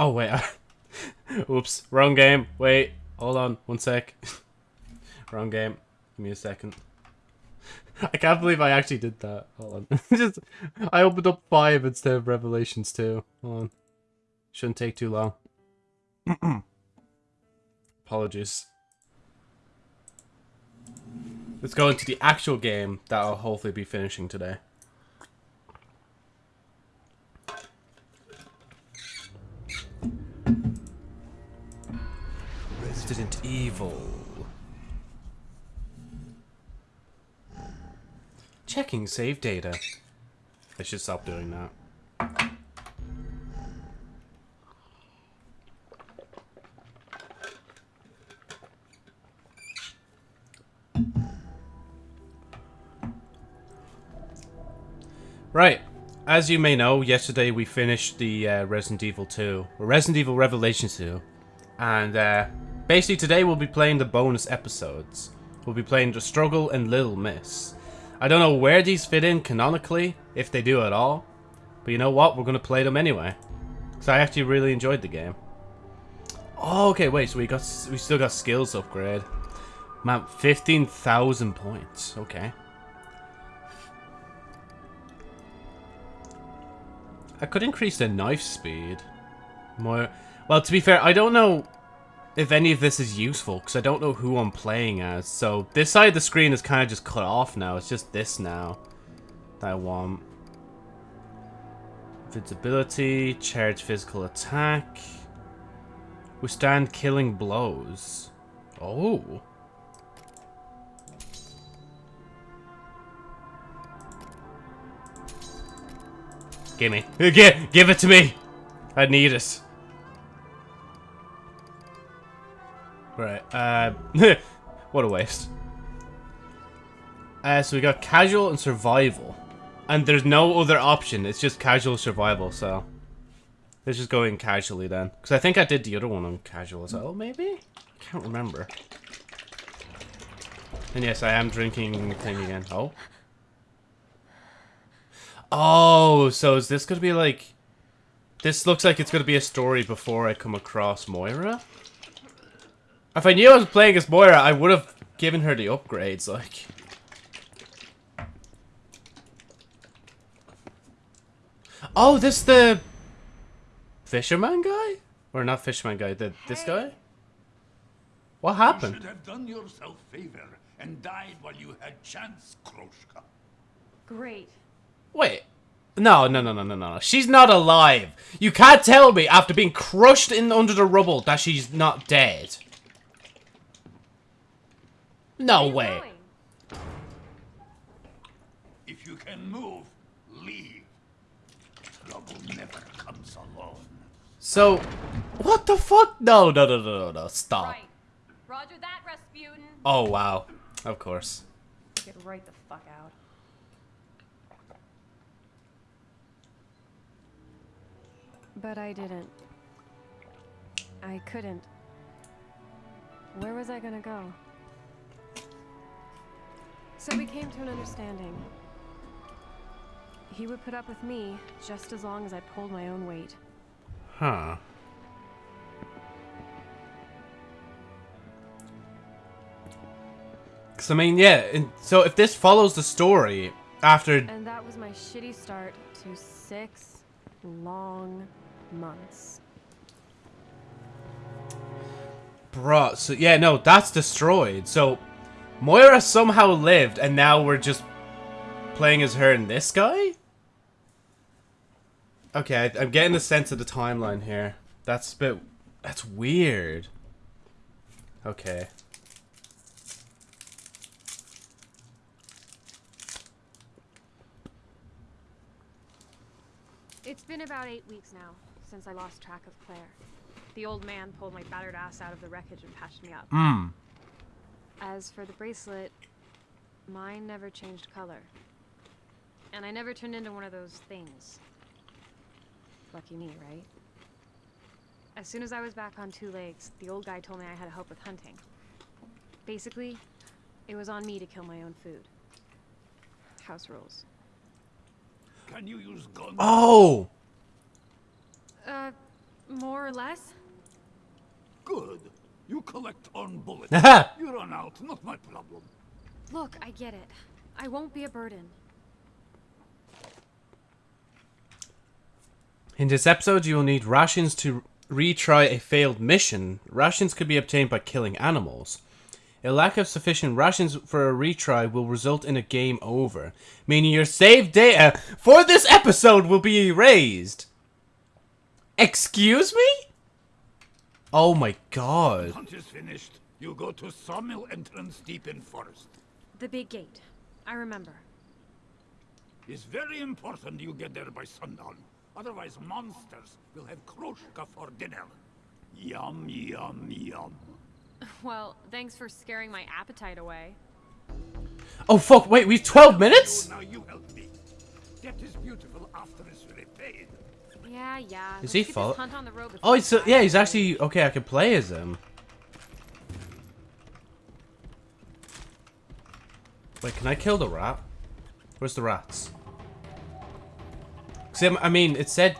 Oh, wait. Oops. Wrong game. Wait. Hold on. One sec. Wrong game. Give me a second. I can't believe I actually did that. Hold on. Just, I opened up 5 instead of Revelations 2. Hold on. Shouldn't take too long. Apologies. Let's go into the actual game that I'll hopefully be finishing today. Resident Evil. Checking save data. I should stop doing that. Right. As you may know, yesterday we finished the uh, Resident Evil 2, or Resident Evil Revelation 2, and uh, basically today we'll be playing the bonus episodes. We'll be playing The Struggle and Little Miss. I don't know where these fit in canonically, if they do at all, but you know what, we're going to play them anyway. Because I actually really enjoyed the game. Oh, okay, wait, so we got we still got skills upgrade. Man, 15,000 points, okay. I could increase the knife speed. More. Well, to be fair, I don't know if any of this is useful, because I don't know who I'm playing as. So, this side of the screen is kind of just cut off now. It's just this now that I want. Invincibility, charge physical attack, withstand killing blows. Oh. Give me. Give, give it to me. I need it. Right. Uh, what a waste. Uh, so we got casual and survival. And there's no other option. It's just casual survival, so... Let's just go in casually then. Because I think I did the other one on casual as well, maybe? I can't remember. And yes, I am drinking thing again. Oh. Oh, so is this going to be like... This looks like it's going to be a story before I come across Moira? If I knew I was playing as Moira, I would have given her the upgrades, like... Oh, this the... Fisherman guy? Or not Fisherman guy, the, this guy? What happened? You should have done yourself favor and died while you had chance, Kroshka. Great. Wait. No, no, no, no, no, no. She's not alive. You can't tell me after being crushed in under the rubble that she's not dead. No way. Going. If you can move, leave. Trouble never comes alone. So, what the fuck? No, no, no, no, no, no. Stop. Right. Roger that, Rasputin. Oh, wow. Of course. Get right the fuck out. But I didn't. I couldn't. Where was I gonna go? So we came to an understanding. He would put up with me just as long as I pulled my own weight. Huh. Cause I mean, yeah. And so if this follows the story after, And that was my shitty start to six long months. bruh. So yeah, no, that's destroyed. So Moira somehow lived, and now we're just playing as her and this guy. Okay, I, I'm getting the sense of the timeline here. That's a bit. That's weird. Okay. It's been about eight weeks now since I lost track of Claire. The old man pulled my battered ass out of the wreckage and patched me up. Hmm. As for the bracelet, mine never changed color. And I never turned into one of those things. Lucky me, right? As soon as I was back on two legs, the old guy told me I had to help with hunting. Basically, it was on me to kill my own food. House rules. Can you use guns? Oh. Uh, More or less. Good. You collect on bullets. You run out, not my problem. Look, I get it. I won't be a burden. In this episode, you will need rations to retry a failed mission. Rations could be obtained by killing animals. A lack of sufficient rations for a retry will result in a game over, meaning your save data for this episode will be erased. Excuse me? Oh my god. Hunt is finished. You go to sawmill entrance deep in forest. The big gate. I remember. It's very important you get there by sundown. Otherwise, monsters will have Kroshka for dinner. Yum, yum, yum. Well, thanks for scaring my appetite away. Oh fuck, wait, we've 12 minutes? Now you help me. Death is beautiful after it's repaid. Yeah, yeah. Is let's he get follow- hunt on the road Oh, before it's, uh, yeah, he's actually, okay, I can play as him. Wait, can I kill the rat? Where's the rats? um, I mean, it said...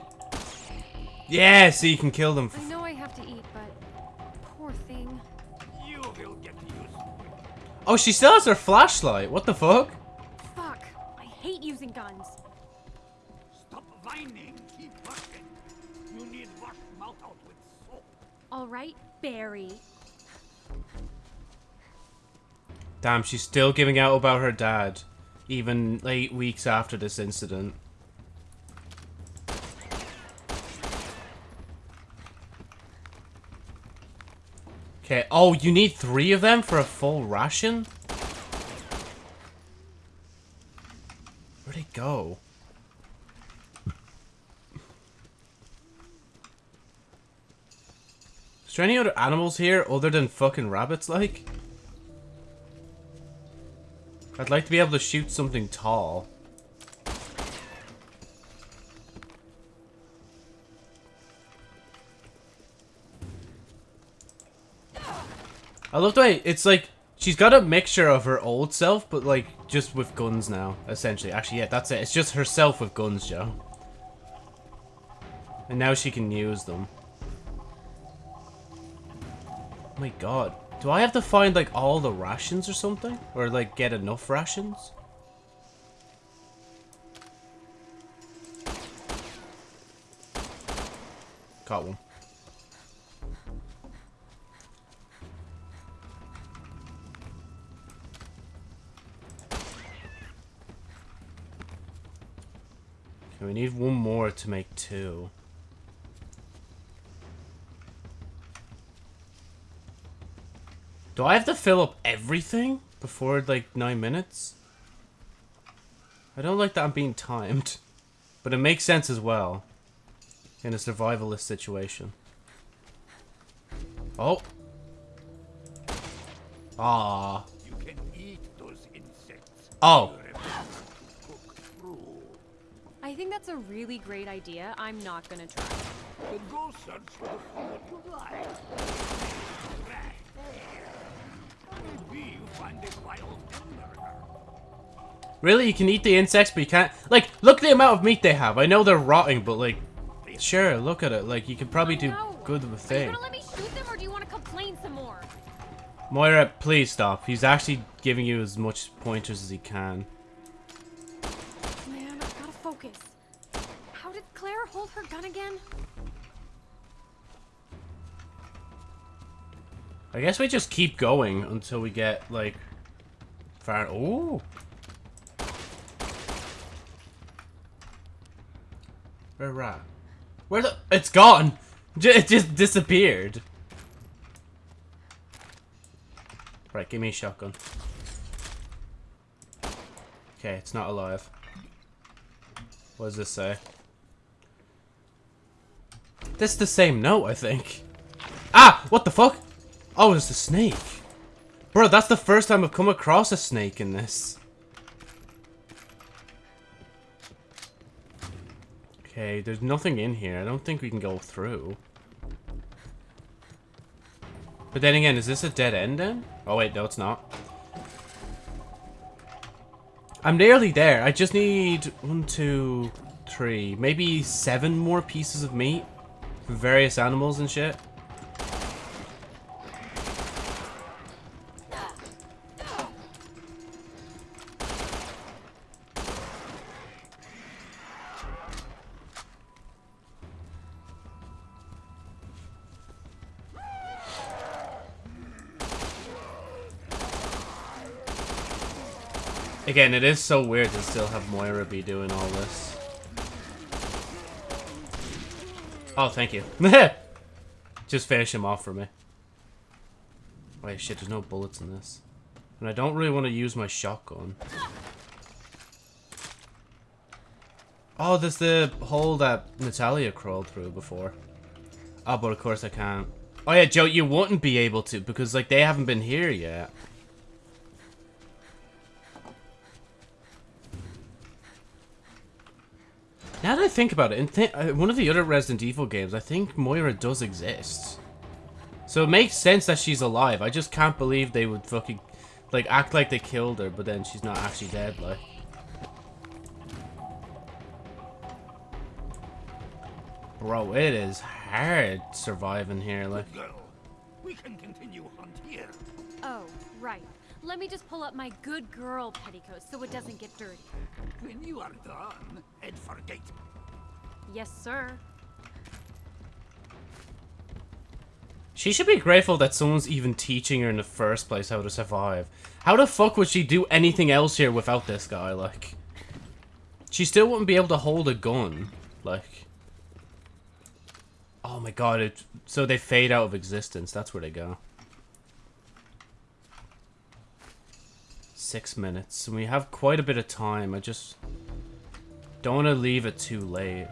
Yeah, so you can kill them. I know I have to eat, but poor thing. You will get used. Oh, she still has her flashlight. What the fuck? Fuck! I hate using guns. All right, Barry. Damn, she's still giving out about her dad. Even eight weeks after this incident. Okay, oh, you need three of them for a full ration? Where'd it go? Is there any other animals here other than fucking rabbits, like? I'd like to be able to shoot something tall. I love the way it's like she's got a mixture of her old self, but like just with guns now, essentially. Actually, yeah, that's it. It's just herself with guns, Joe. And now she can use them. My god. Do I have to find like all the rations or something? Or like get enough rations? Got one. We need one more to make two. Do I have to fill up everything before like nine minutes? I don't like that I'm being timed, but it makes sense as well in a survivalist situation. Oh. Ah. You can eat those insects. Oh. Remember, cook through. I think that's a really great idea. I'm not gonna try. Then go search for the food you like. Right there. Maybe you find a wild hamburger. Really? You can eat the insects, but you can't... Like, look at the amount of meat they have. I know they're rotting, but like... Sure, look at it. Like, you could probably do good with a thing. gonna let me shoot them, or do you want to complain some more? Moira, please stop. He's actually giving you as much pointers as he can. Man, I've gotta focus. How did Claire hold her gun again? I guess we just keep going until we get, like, far... Ooh! Where rat? Where the... It's gone! It just disappeared. Right, give me a shotgun. Okay, it's not alive. What does this say? This is the same note, I think. Ah! What the fuck? Oh, it's a snake. Bro, that's the first time I've come across a snake in this. Okay, there's nothing in here. I don't think we can go through. But then again, is this a dead end then? Oh wait, no it's not. I'm nearly there. I just need one, two, three, maybe seven more pieces of meat from various animals and shit. Again, it is so weird to still have Moira be doing all this. Oh, thank you. Just finish him off for me. Wait, shit, there's no bullets in this. And I don't really want to use my shotgun. Oh, there's the hole that Natalia crawled through before. Oh, but of course I can't. Oh yeah, Joe, you wouldn't be able to because, like, they haven't been here yet. Now that I think about it, in th uh, one of the other Resident Evil games, I think Moira does exist. So it makes sense that she's alive. I just can't believe they would fucking, like, act like they killed her, but then she's not actually dead, like. Bro, it is hard surviving here, like. Girl, we can continue hunt here. Oh, right. Let me just pull up my good girl petticoat so it doesn't get dirty. When you are done, head for gate. Yes, sir. She should be grateful that someone's even teaching her in the first place how to survive. How the fuck would she do anything else here without this guy, like? She still wouldn't be able to hold a gun, like. Oh my god, it, so they fade out of existence, that's where they go. Six minutes, and we have quite a bit of time, I just don't want to leave it too late.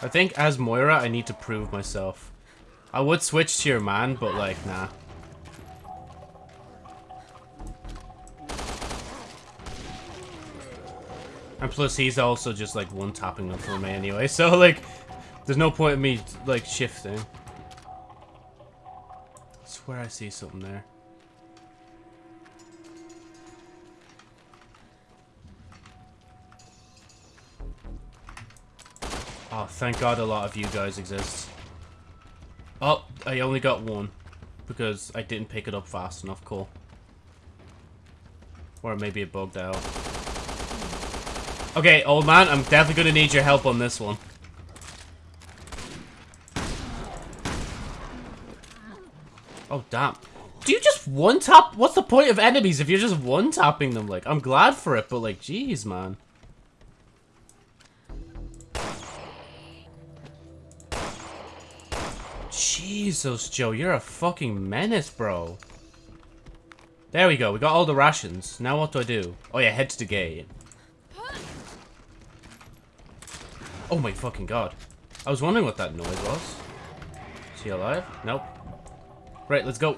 I think as Moira, I need to prove myself. I would switch to your man, but like, nah. And plus, he's also just like one-tapping them for me anyway, so like, there's no point in me like shifting. I swear I see something there. Oh, thank God a lot of you guys exist. Oh, I only got one. Because I didn't pick it up fast enough. Cool. Or maybe it bugged out. Okay, old man, I'm definitely gonna need your help on this one. Oh, damn. Do you just one-tap? What's the point of enemies if you're just one-tapping them? Like, I'm glad for it, but like, jeez, man. Jesus, Joe, you're a fucking menace, bro. There we go. We got all the rations. Now what do I do? Oh yeah, head to the gate. Oh my fucking god. I was wondering what that noise was. Is he alive? Nope. Right, let's go.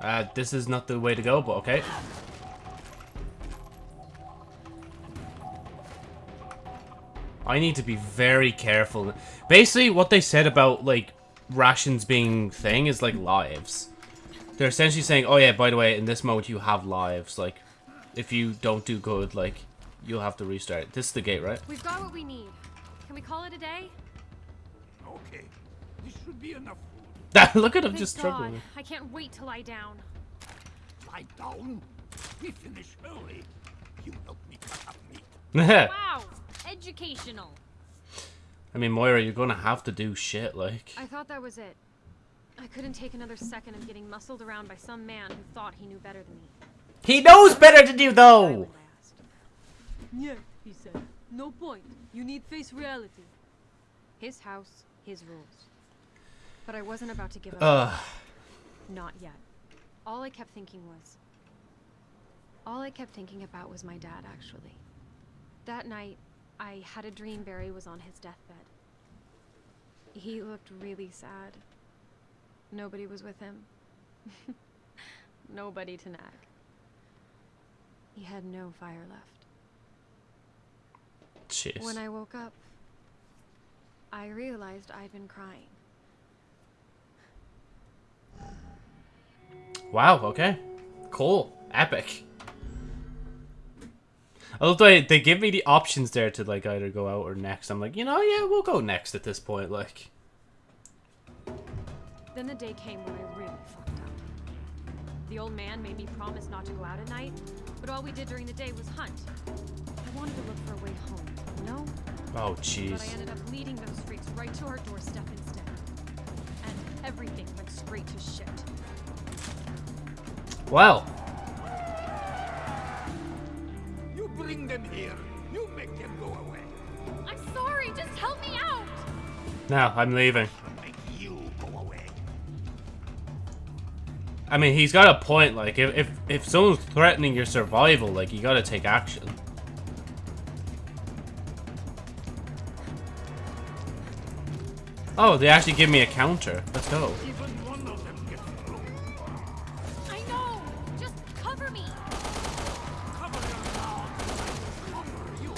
Uh, this is not the way to go, but okay. I need to be very careful. Basically, what they said about, like, rations being thing is, like, lives. They're essentially saying, oh yeah, by the way, in this mode you have lives. Like, if you don't do good, like, you'll have to restart. This is the gate, right? We've got what we need. Can we call it a day? Okay, this should be enough food. Look at him Thank just God. struggling. I can't wait to lie down. Lie down. We finish early. You help me cut up meat. Wow! Educational. I mean, Moira, you're gonna have to do shit, like. I thought that was it. I couldn't take another second of getting muscled around by some man who thought he knew better than me. He knows better than you, though! would Yeah, he said. No point. You need face reality. His house, his rules. But I wasn't about to give up. Ugh. Not yet. All I kept thinking was. All I kept thinking about was my dad, actually. That night, I had a dream Barry was on his deathbed. He looked really sad. Nobody was with him. Nobody to nag. He had no fire left. Jeez. When I woke up, I realized I'd been crying. Wow, okay. Cool. Epic. I love the way they give me the options there to like either go out or next. I'm like, you know, yeah, we'll go next at this point. Like, Then the day came when I really fucked up. The old man made me promise not to go out at night, but all we did during the day was hunt. I wanted to look for a way home, you know? oh But I jeez. ended up leading those freaks right to our doorstep instead. And everything went straight to shit. Well, You bring them here. You make them go away. I'm sorry, just help me out! now I'm leaving. Make you go away. I mean, he's got a point. Like, if if if someone's threatening your survival, like, you gotta take action. Oh, they actually give me a counter. Let's go. Even one of them gets through. I know! Just cover me! Cover your mouth. Cover you.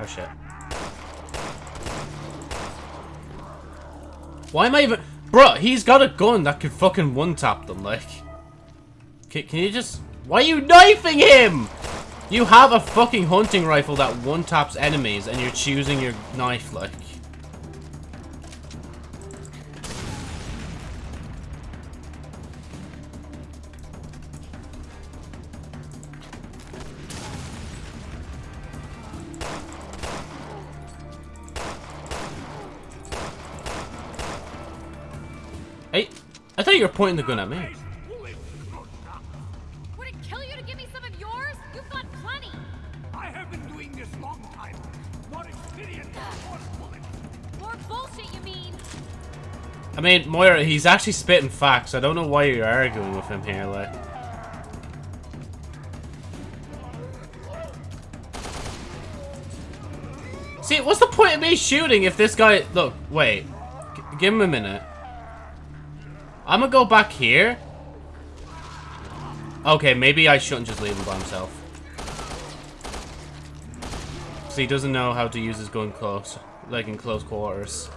Oh shit. Why am I even... Bro, he's got a gun that could fucking one-tap them, like... Can, can you just... Why are you knifing him? You have a fucking hunting rifle that one-taps enemies and you're choosing your knife, like... Hey, I thought you were pointing the gun at me. I mean, Moira, he's actually spitting facts. I don't know why you're arguing with him here, like. See, what's the point of me shooting if this guy... Look, wait. G give him a minute. I'm gonna go back here. Okay, maybe I shouldn't just leave him by himself. So he doesn't know how to use his gun close, like in close quarters.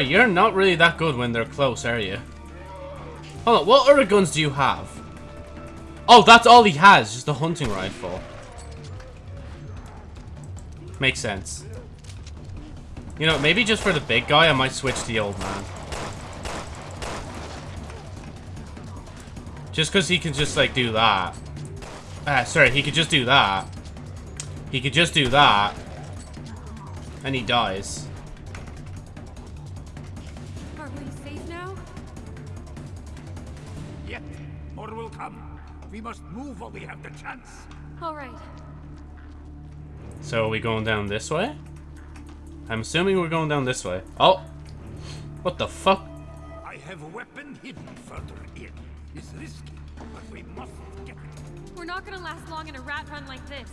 Bro, you're not really that good when they're close, are you? Hold on, what other guns do you have? Oh, that's all he has, just a hunting rifle. Makes sense. You know, maybe just for the big guy, I might switch to the old man. Just because he can just, like, do that. Ah, sorry, he could just do that. He could just do that. And he dies. We must move while we have the chance. Alright. So are we going down this way? I'm assuming we're going down this way. Oh! What the fuck? I have a weapon hidden further in. It's risky, but we must get it. We're not gonna last long in a rat run like this.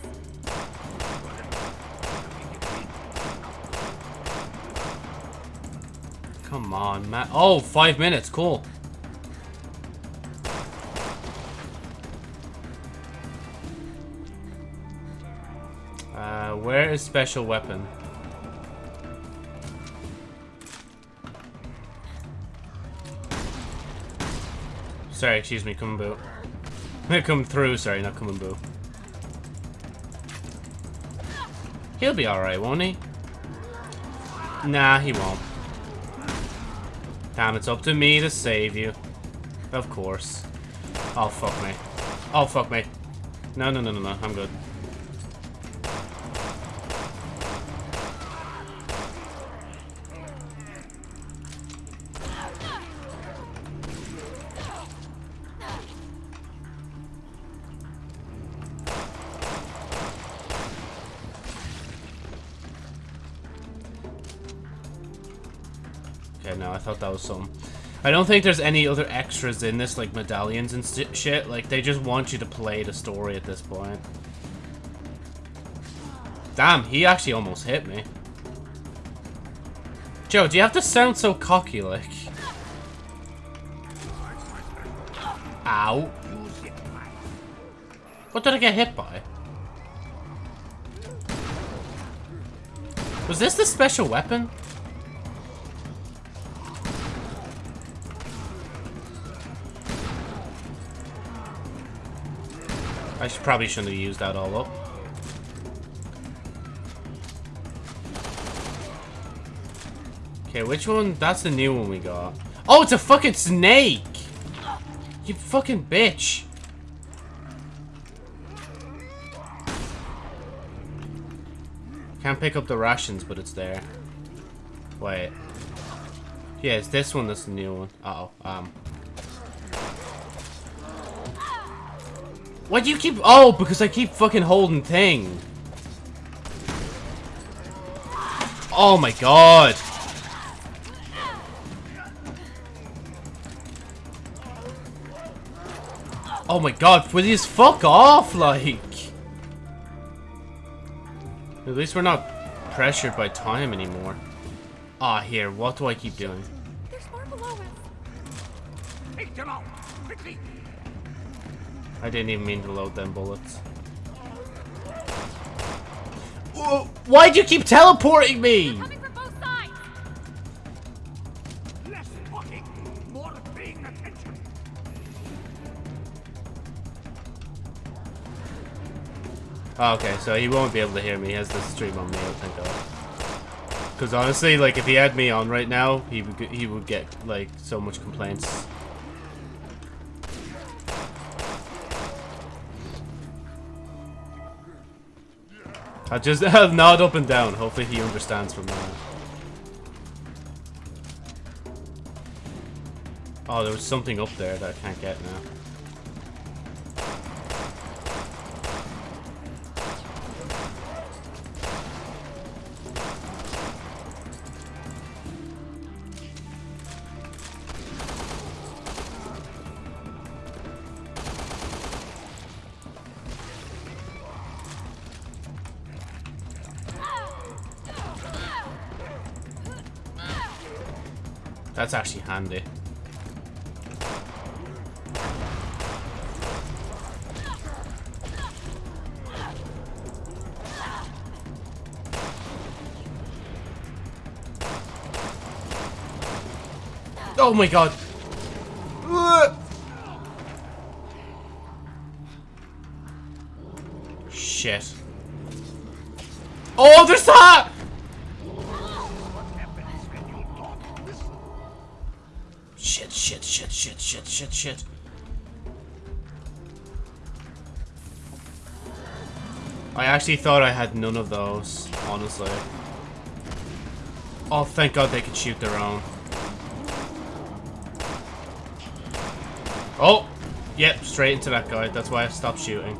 Come on, Matt. Oh, five minutes. Cool. Where is special weapon? Sorry, excuse me, boo. come through, sorry, not boo. He'll be alright, won't he? Nah, he won't. Damn, it's up to me to save you. Of course. Oh, fuck me. Oh, fuck me. No, no, no, no, no. I'm good. Some. I don't think there's any other extras in this, like medallions and shit. Like, they just want you to play the story at this point. Damn, he actually almost hit me. Joe, do you have to sound so cocky, like? Ow. What did I get hit by? Was this the special weapon? I should, probably shouldn't have used that all up. Okay, which one? That's the new one we got. Oh, it's a fucking snake! You fucking bitch! Can't pick up the rations, but it's there. Wait. Yeah, it's this one that's the new one. Uh oh um. Why do you keep- Oh, because I keep fucking holding thing. Oh my god. Oh my god, will you fuck off, like? At least we're not pressured by time anymore. Ah, here, what do I keep doing? There's more below us. Take them out, quickly. I didn't even mean to load them bullets. Whoa, Why'd you keep teleporting me? Coming from both sides. Less talking, more paying attention. Oh, okay, so he won't be able to hear me. He has the stream on me, I think. Because honestly, like, if he had me on right now, he would he would get like so much complaints. I just have nod up and down. Hopefully, he understands from that. Oh, there was something up there that I can't get now. Oh my god. Ugh. Shit. Oh, there's that! Shit, shit, shit, shit, shit, shit, shit. I actually thought I had none of those, honestly. Oh, thank god they could shoot their own. Oh! Yep, straight into that guy. That's why I stopped shooting.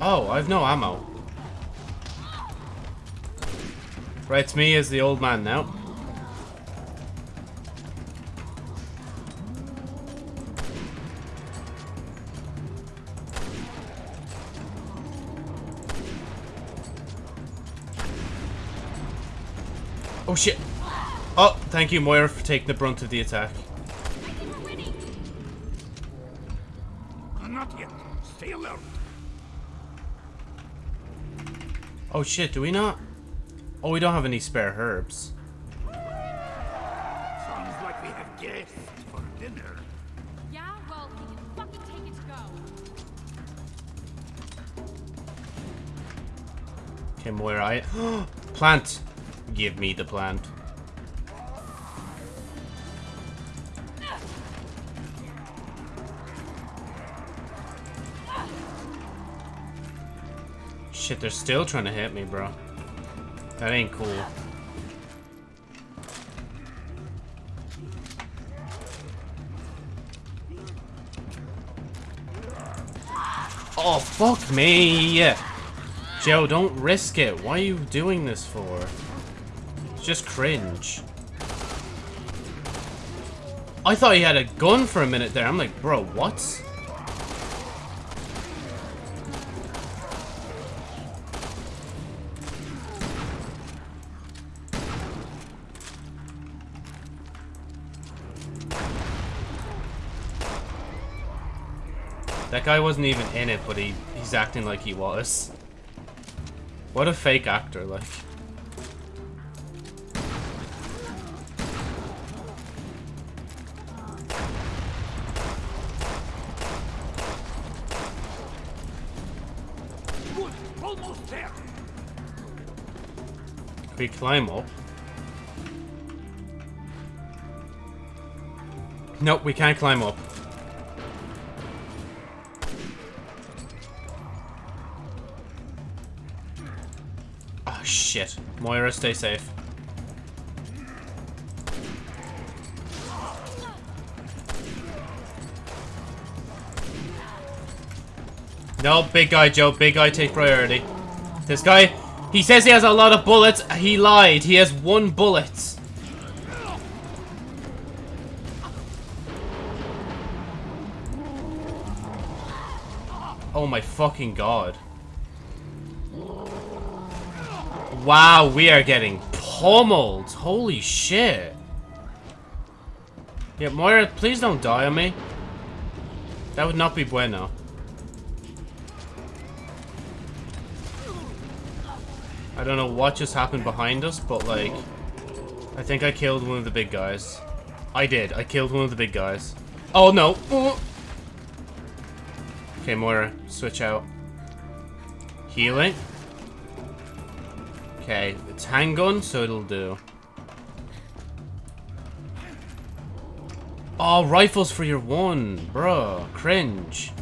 Oh, I've no ammo. Right, it's me as the old man now. Oh, thank you, Moira, for taking the brunt of the attack. I think we're winning. Not yet. Stay alert. Oh shit, do we not? Oh, we don't have any spare herbs. Sounds like we have guests for dinner. Yeah, well, he can fucking take it to go. Okay, Moira, I... plant! Give me the plant. Shit, they're still trying to hit me, bro. That ain't cool. Oh, fuck me! Joe, don't risk it. Why are you doing this for? It's just cringe. I thought he had a gun for a minute there. I'm like, bro, what? That guy wasn't even in it, but he he's acting like he was. What a fake actor, like. We climb up? Nope, we can't climb up. Moira, stay safe. No, big guy, Joe. Big guy take priority. This guy, he says he has a lot of bullets. He lied. He has one bullet. Oh my fucking god. Wow, we are getting pummeled. Holy shit. Yeah, Moira, please don't die on me. That would not be bueno. I don't know what just happened behind us, but like, I think I killed one of the big guys. I did. I killed one of the big guys. Oh no. Okay, Moira, switch out. Healing. Okay, it's handgun, so it'll do. Oh, rifles for your one, bro. Cringe.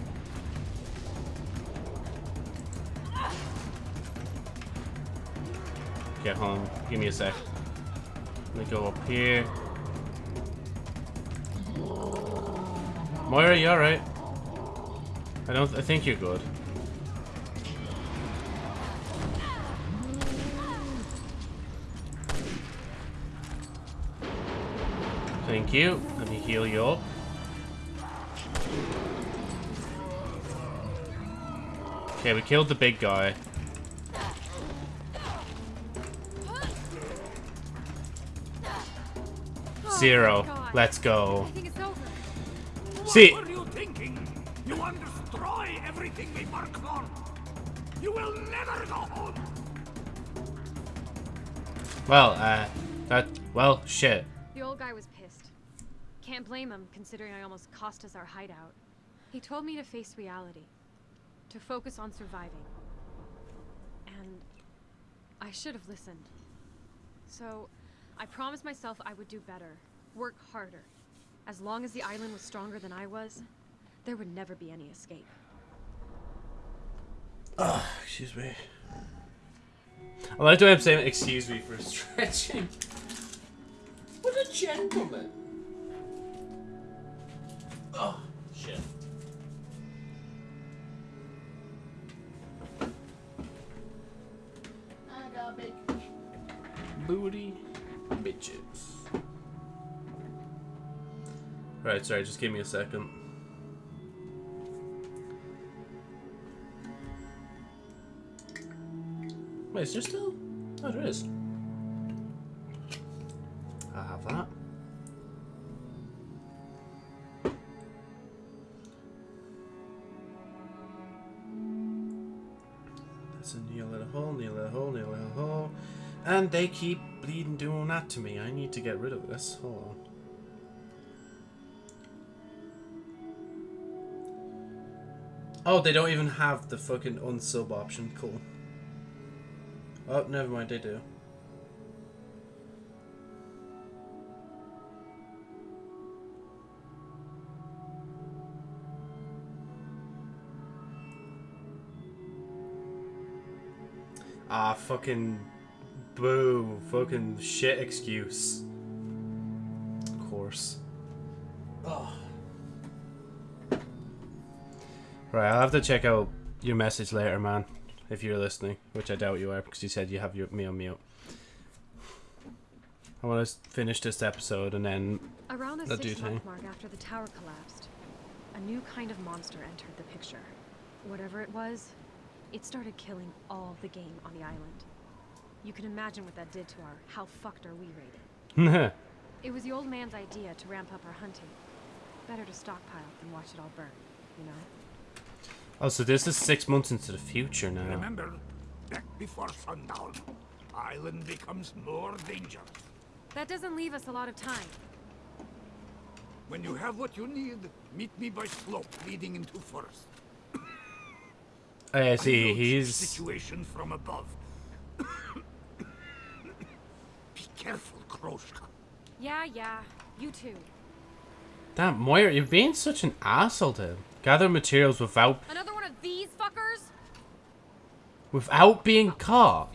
Get home. Give me a sec. Let me go up here. Moira, you alright? I don't. I think you're good. Thank you. Let me heal you up. Okay, we killed the big guy. Zero. God. Let's go. I think it's over. See, What were you thinking? You want to destroy everything we work for. You will never go home. well, uh, that, well, shit. The old guy was pissed. Can't blame him, considering I almost cost us our hideout. He told me to face reality, to focus on surviving. And I should have listened. So, I promised myself I would do better, work harder. As long as the island was stronger than I was, there would never be any escape. Ah, excuse me. I like the way I'm saying excuse me for stretching. What a gentleman. Oh, shit. I got big booty bitches. Alright, sorry, just give me a second. Wait, is there still? Oh, there is. I have that. And they keep bleeding doing that to me. I need to get rid of this. Hold on. Oh, they don't even have the fucking unsub option. Cool. Oh, never mind, they do. Ah, fucking boo, fucking shit excuse. Of course. Oh. Right, I'll have to check out your message later, man if you're listening, which I doubt you are because you said you have your, me on mute. I want to finish this episode and then Around the That do six-month mark after the tower collapsed, a new kind of monster entered the picture. Whatever it was, it started killing all the game on the island. You can imagine what that did to our how fucked are we rated. It was the old man's idea to ramp up our hunting. Better to stockpile than watch it all burn, you know? Oh, so this is six months into the future now. Remember, back before sundown, island becomes more dangerous. That doesn't leave us a lot of time. When you have what you need, meet me by slope leading into forest. I I see, know he's... situation from above. Be careful, Kroshka. Yeah, yeah. You too. Damn, Moira, you're being such an asshole to him. Gather materials without Another one of these fuckers? without being caught.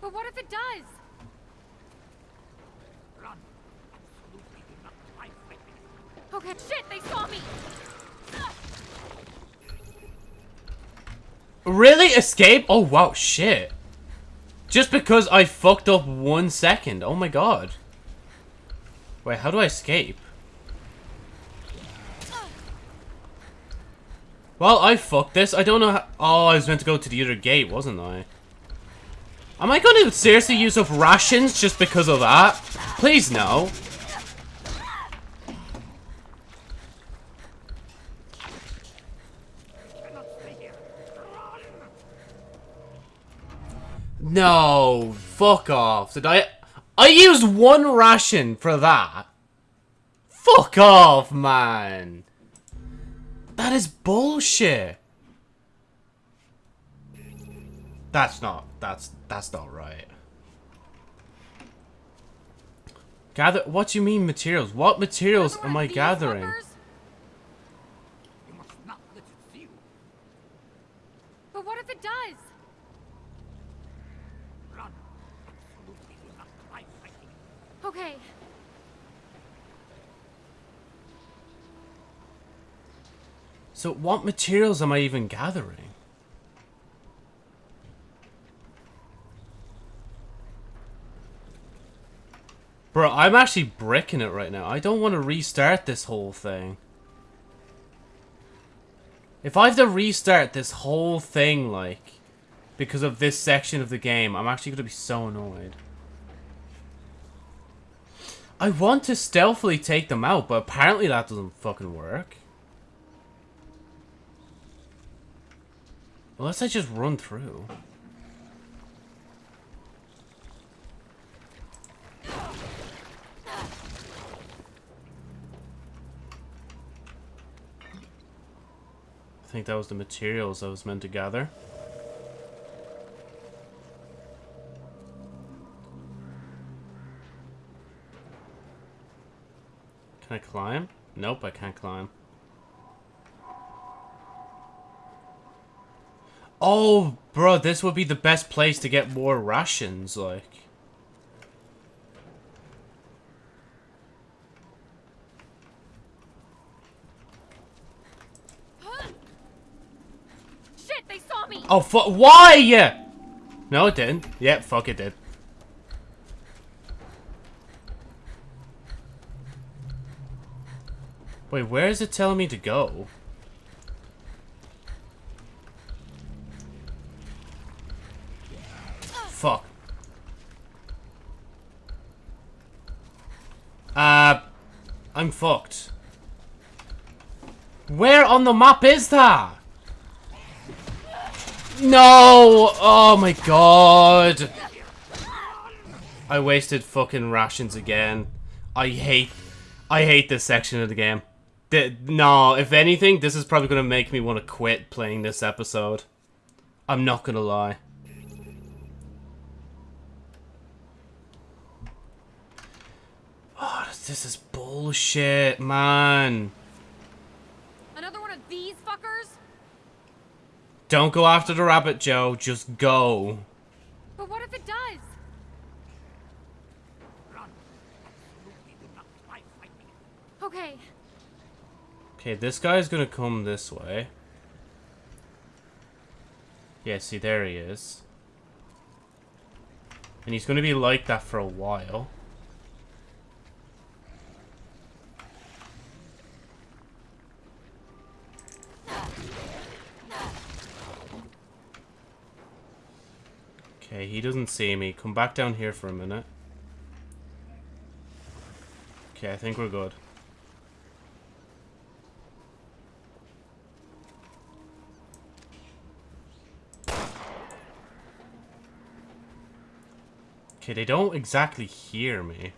But what if it does? Run. Absolutely do not try fighting. Okay, shit, they saw me! Really? Escape? Oh, wow, shit. Just because I fucked up one second. Oh my god. Wait, how do I escape? Well, I fucked this. I don't know how... Oh, I was meant to go to the other gate, wasn't I? Am I going to seriously use up rations just because of that? Please, no. Cannot stay here. Run. No, fuck off. Did I... I used one ration for that. Fuck off, man. That is bullshit. That's not, that's, that's not right. Gather, what do you mean materials? What materials am I gathering? But what if it does? Run. Absolutely do not try fighting. Okay. So what materials am I even gathering? Bro, I'm actually bricking it right now. I don't want to restart this whole thing. If I have to restart this whole thing, like, because of this section of the game, I'm actually going to be so annoyed. I want to stealthily take them out, but apparently that doesn't fucking work. Unless I just run through. I think that was the materials I was meant to gather. Can I climb? Nope, I can't climb. Oh, bro, this would be the best place to get more rations, like. Shit, they saw me! Oh, fuck, why? Yeah No, it didn't. Yep, fuck, it did. Wait, where is it telling me to go? Fuck. Uh, I'm fucked. Where on the map is that? No! Oh my god! I wasted fucking rations again. I hate, I hate this section of the game. No, if anything, this is probably gonna make me want to quit playing this episode. I'm not gonna lie. Oh, this is bullshit, man. Another one of these fuckers? Don't go after the rabbit, Joe. Just go. But what if it does? Run. Absolutely do not try fighting. Okay. Okay, this guy's gonna come this way. Yeah, see, there he is. And he's gonna be like that for a while. Okay, he doesn't see me. Come back down here for a minute. Okay, I think we're good. Okay, they don't exactly hear me.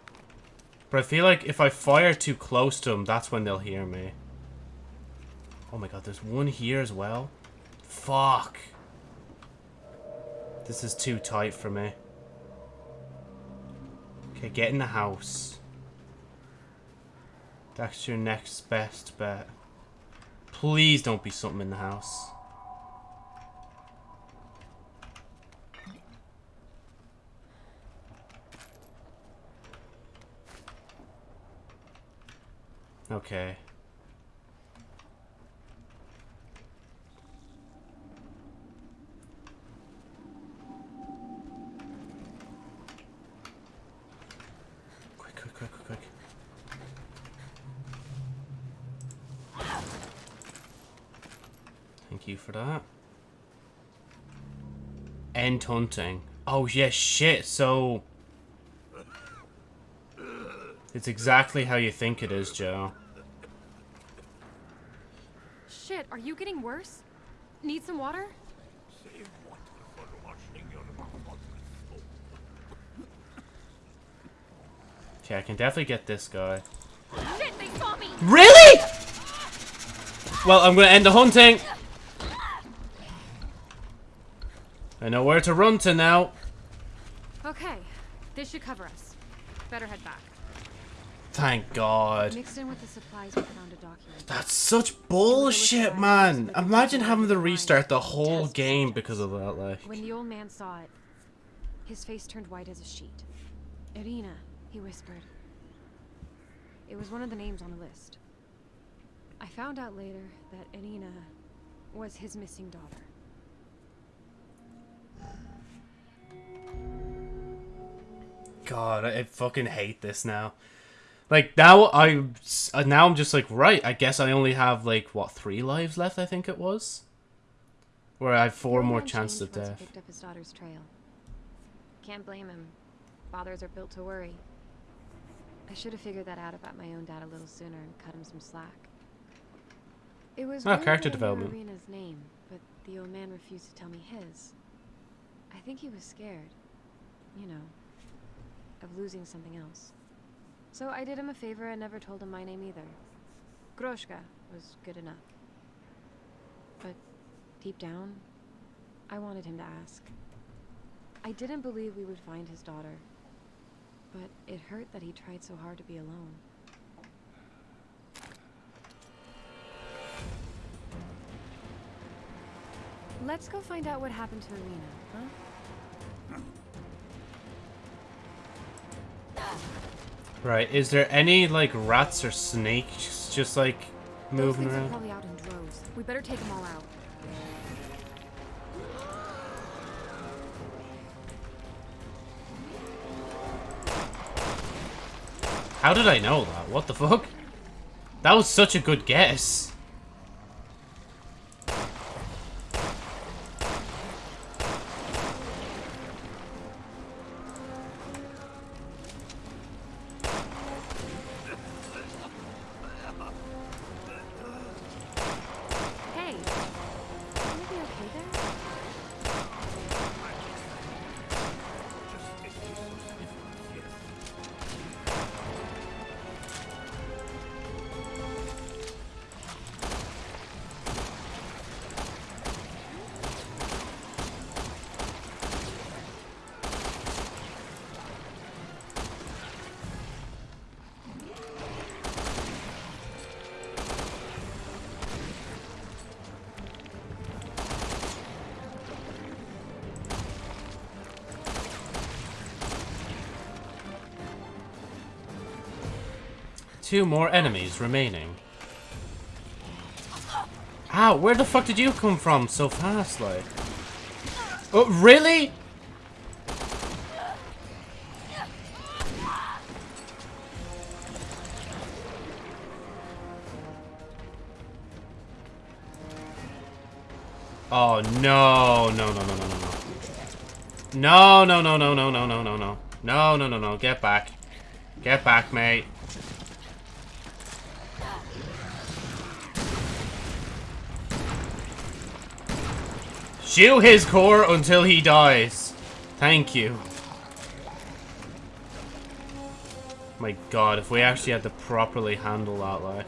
But I feel like if I fire too close to them, that's when they'll hear me. Oh my god, there's one here as well. Fuck. This is too tight for me. Okay, get in the house. That's your next best bet. Please don't be something in the house. Okay. Quick, quick, quick, quick. Thank you for that. End hunting. Oh, yeah, shit, so... It's exactly how you think it is, Joe. Shit, are you getting worse? Need some water? Save water for washing your mouth. Okay, I can definitely get this guy. Shit, they saw me! Really? Well, I'm gonna end the hunting. I know where to run to now. Okay, this should cover us. Better head back. Thank God. Mixed in with the supplies, we found a document. That's such bullshit, man. Imagine having to restart the whole game because of that, like. When the old man saw it, his face turned white as a sheet. Irina, he whispered. It was one of the names on the list. I found out later that Irina was his missing daughter. God, I fucking hate this now. Like now, I uh, now I'm just like right. I guess I only have like what three lives left. I think it was. Where I have four more chances of changed once he death. picked up his daughter's trail. Can't blame him. Fathers are built to worry. I should have figured that out about my own dad a little sooner and cut him some slack. It was weird character that I knew development. Irina's name, but the old man refused to tell me his. I think he was scared, you know, of losing something else. So I did him a favor and never told him my name either. Kroshka was good enough. But deep down, I wanted him to ask. I didn't believe we would find his daughter, but it hurt that he tried so hard to be alone. Let's go find out what happened to Irina, huh? Right. Is there any like rats or snakes just like moving around? probably out in droves. We better take them all out. How did I know that? What the fuck? That was such a good guess. Two more enemies remaining. Ow, where the fuck did you come from so fast, like? Oh, really? Oh, no, no, no, no, no, no, no. No, no, no, no, no, no, no, no, no. No, no, no, no, get back. Get back, mate. Shoot his core until he dies. Thank you. My god, if we actually had to properly handle that, like...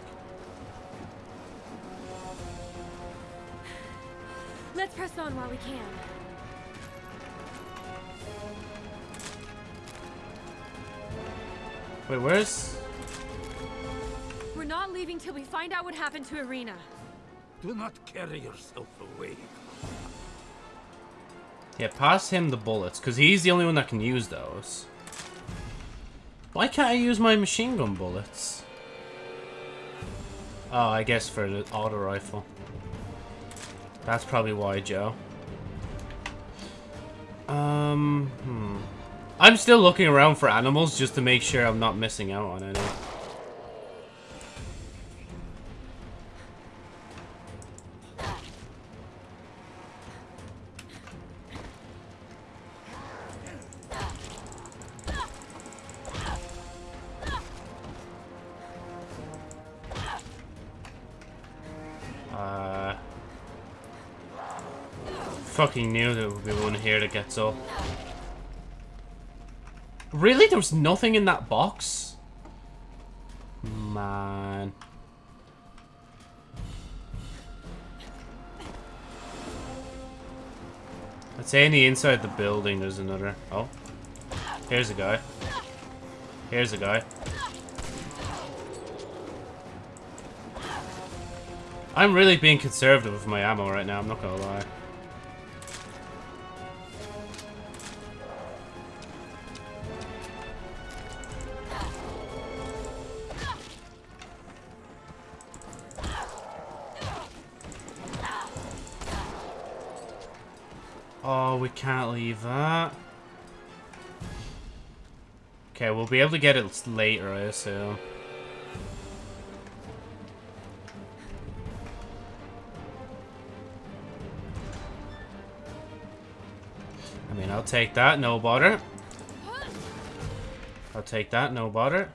Let's press on while we can. Wait, where's... We're not leaving till we find out what happened to Irina. Do not carry yourself away. Yeah, pass him the bullets, because he's the only one that can use those. Why can't I use my machine gun bullets? Oh, I guess for the auto rifle. That's probably why, Joe. Um, hmm. I'm still looking around for animals just to make sure I'm not missing out on any. Fucking knew there would be one here that gets up. Really? There was nothing in that box? Man. I'd say in the inside the building there's another. Oh. Here's a guy. Here's a guy. I'm really being conservative with my ammo right now, I'm not gonna lie. That. Okay, we'll be able to get it later, I assume. I mean, I'll take that, no bother. I'll take that, no bother.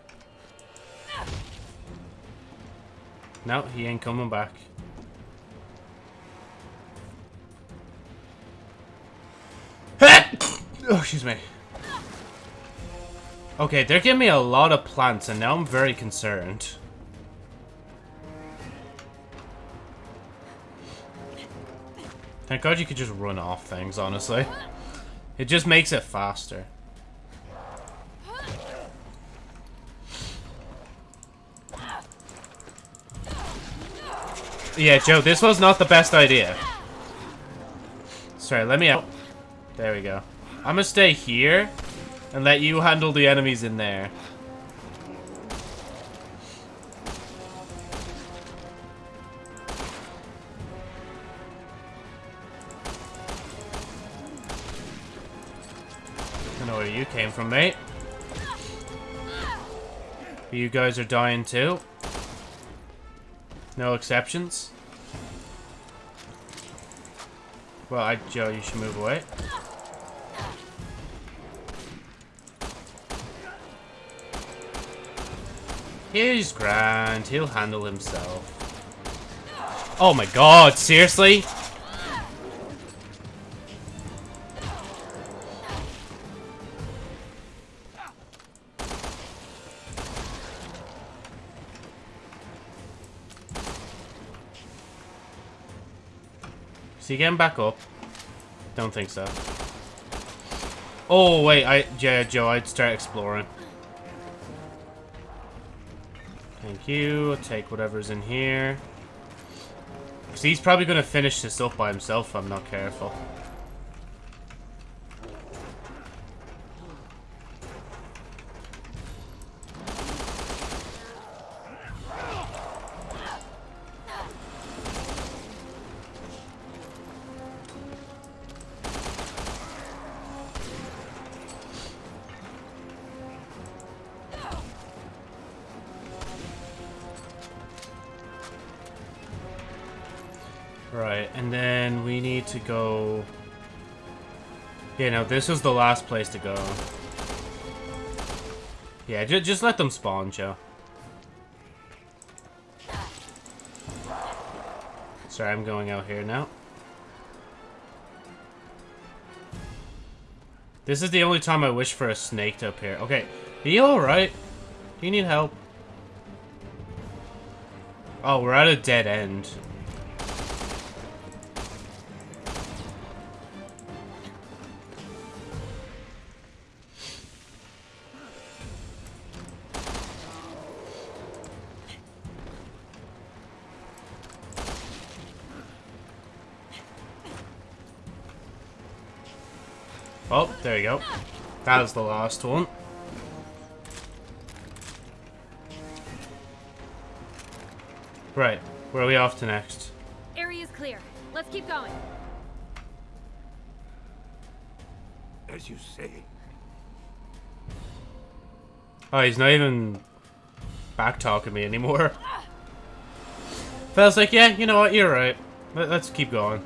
No, he ain't coming back. Excuse me. Okay, they're giving me a lot of plants, and now I'm very concerned. Thank God you could just run off things, honestly. It just makes it faster. Yeah, Joe, this was not the best idea. Sorry, let me out. There we go. I'm gonna stay here and let you handle the enemies in there. I know where you came from, mate. You guys are dying too. No exceptions. Well, I, Joe, you should move away. He's grand. He'll handle himself. Oh my god, seriously? Is he getting back up? Don't think so. Oh, wait, I, yeah, Joe, I'd start exploring. Thank you. I'll take whatever's in here. So he's probably going to finish this up by himself if I'm not careful. This is the last place to go. Yeah, ju just let them spawn, Joe. Sorry, I'm going out here now. This is the only time I wish for a snake to appear. Okay, are you alright? Do you need help? Oh, we're at a dead end. Go. That was the last one. Right, where are we off to next? Area's clear. Let's keep going. As you say, Oh, he's not even back talking me anymore. Feels like, yeah, you know what, you're right. Let's keep going.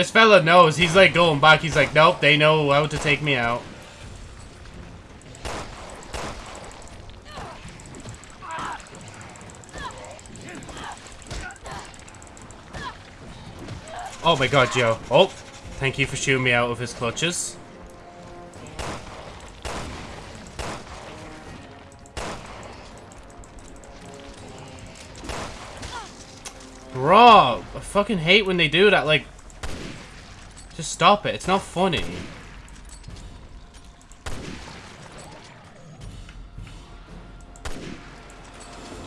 This fella knows. He's like going back. He's like, nope, they know how to take me out. Oh my god, Joe. Oh, thank you for shooting me out of his clutches. Bro, I fucking hate when they do that, like... Stop it, it's not funny.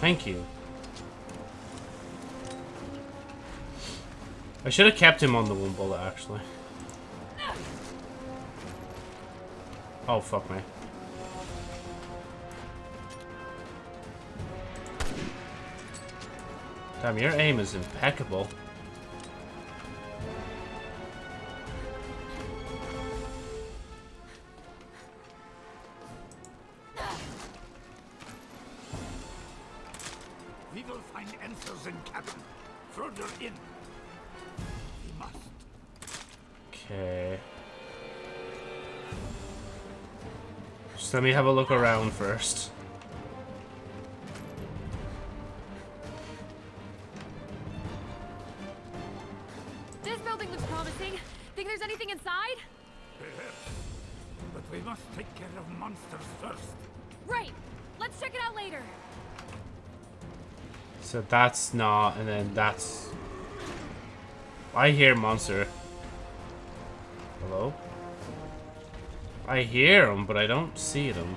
Thank you. I should have kept him on the one bullet, actually. Oh, fuck me. Damn, your aim is impeccable. Just let me have a look around first. This building looks promising. Think there's anything inside? Perhaps. But we must take care of monsters first. Right. Let's check it out later. So that's not, and then that's... I hear monster. I hear them, but I don't see them.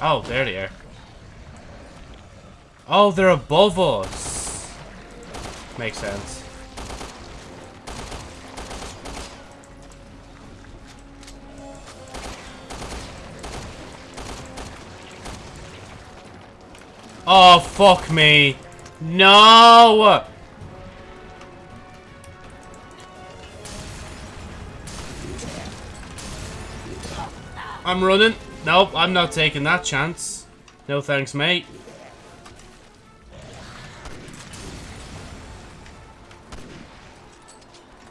Oh, there they are. Oh, they're above us. Makes sense. Oh, fuck me. No! I'm running. Nope, I'm not taking that chance. No thanks, mate.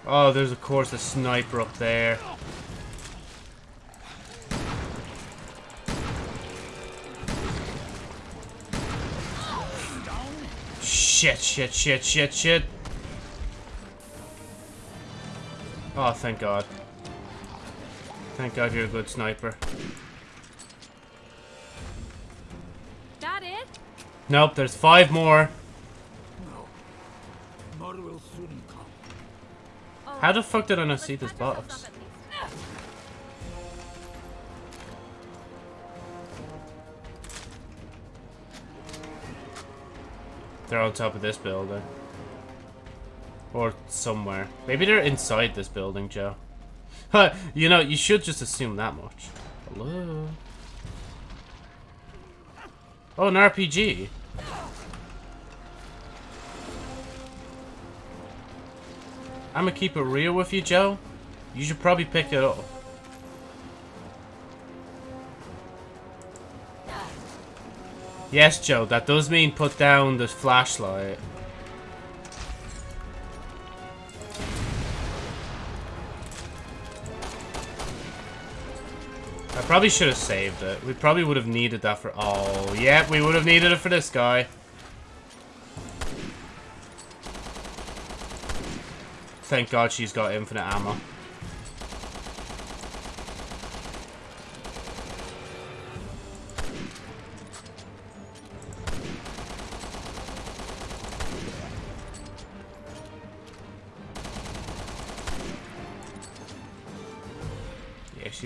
Oh, there's of course a sniper up there. Shit, shit, shit, shit, shit. Oh, thank God. Thank God you're a good sniper. That it? Nope, there's five more. No. More will soon come. Oh, How the fuck did I not let's see this box? They're on top of this building. Or somewhere. Maybe they're inside this building, Joe. you know, you should just assume that much. Hello? Oh, an RPG. I'm gonna keep it real with you, Joe. You should probably pick it up. Yes, Joe, that does mean put down the flashlight. I probably should have saved it. We probably would have needed that for... Oh, yeah, we would have needed it for this guy. Thank God she's got infinite ammo.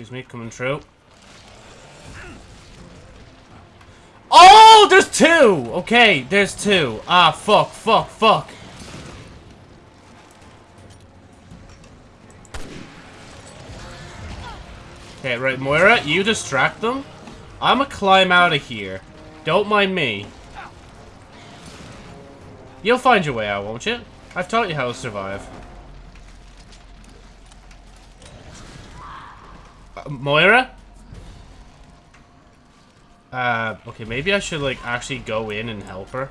Excuse me, coming through. Oh, there's two! Okay, there's two. Ah, fuck, fuck, fuck. Okay, right, Moira, you distract them. I'ma climb out of here. Don't mind me. You'll find your way out, won't you? I've taught you how to survive. Moira? Uh, okay, maybe I should, like, actually go in and help her.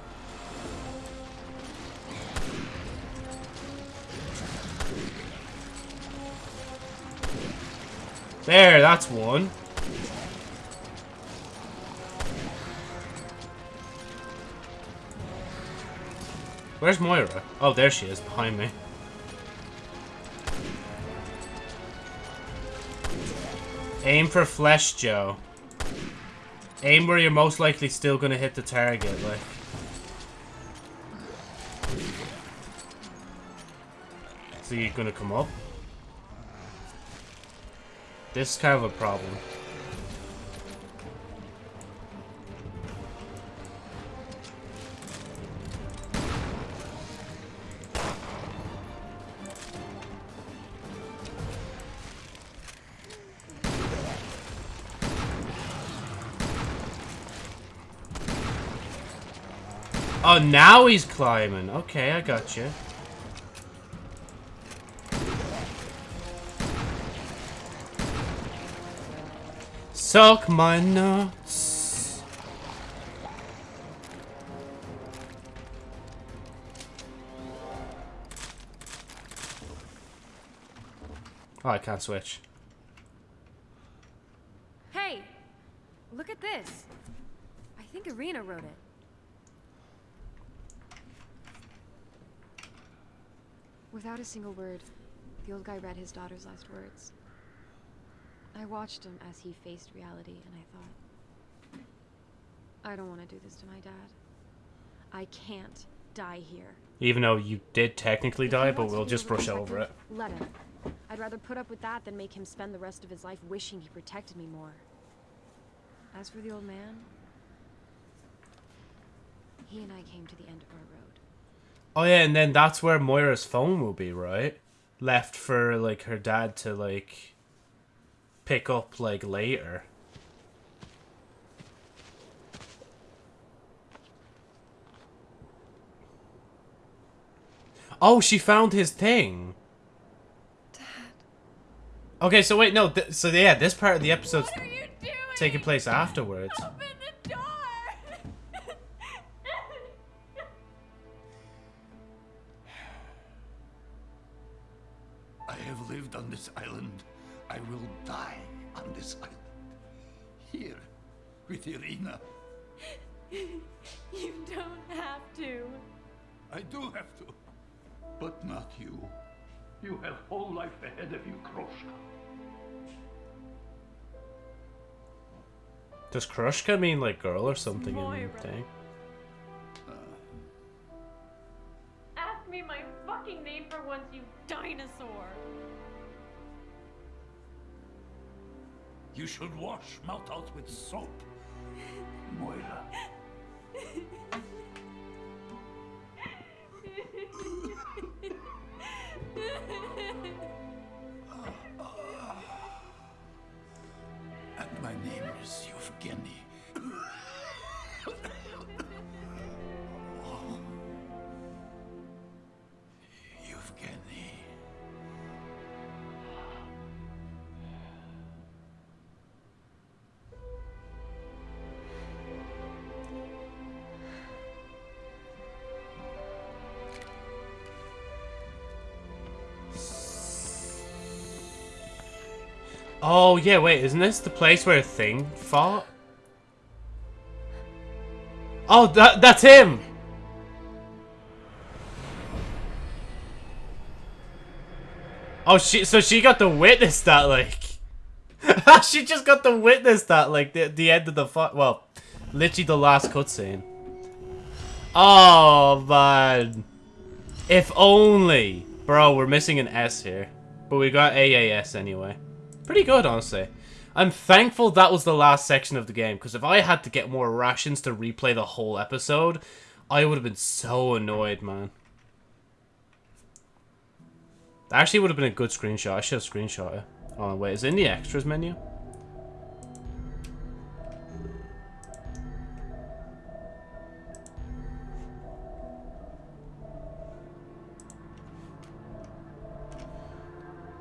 There, that's one. Where's Moira? Oh, there she is, behind me. Aim for flesh, Joe. Aim where you're most likely still gonna hit the target, like. So you're gonna come up? This is kind of a problem. Oh, now he's climbing. Okay, I got you. Suck my nuts. Oh, I can't switch. Hey! Look at this. I think Irina wrote it. Without a single word, the old guy read his daughter's last words. I watched him as he faced reality, and I thought, I don't want to do this to my dad. I can't die here. Even though you did technically If die, but we'll just brush over it. Let him. I'd rather put up with that than make him spend the rest of his life wishing he protected me more. As for the old man, he and I came to the end of our road. Oh yeah, and then that's where Moira's phone will be, right? Left for like her dad to like pick up like later. Oh, she found his thing. Dad. Okay, so wait, no, th so yeah, this part of the episode's What are you doing? taking place afterwards. Open the door! I have lived on this island. I will die on this island. Here, with Irina. you don't have to. I do have to. But not you. You have whole life ahead of you, Kroshka. Does Krushka mean like girl or something in Moira. the thing? Ask me my fucking name for once, you dinosaur. You should wash mouth out with soap. Moira. Oh, yeah, wait, isn't this the place where a Thing fought? Oh, that that's him! Oh, she so she got to witness that, like... she just got to witness that, like, the, the end of the. Well, literally the last cutscene. Oh, man. If only. Bro, we're missing an S here. But we got AAS anyway. Pretty good, honestly. I'm thankful that was the last section of the game, because if I had to get more rations to replay the whole episode, I would have been so annoyed, man. That actually would have been a good screenshot. I should have screenshot it. Oh, wait, is it in the extras menu?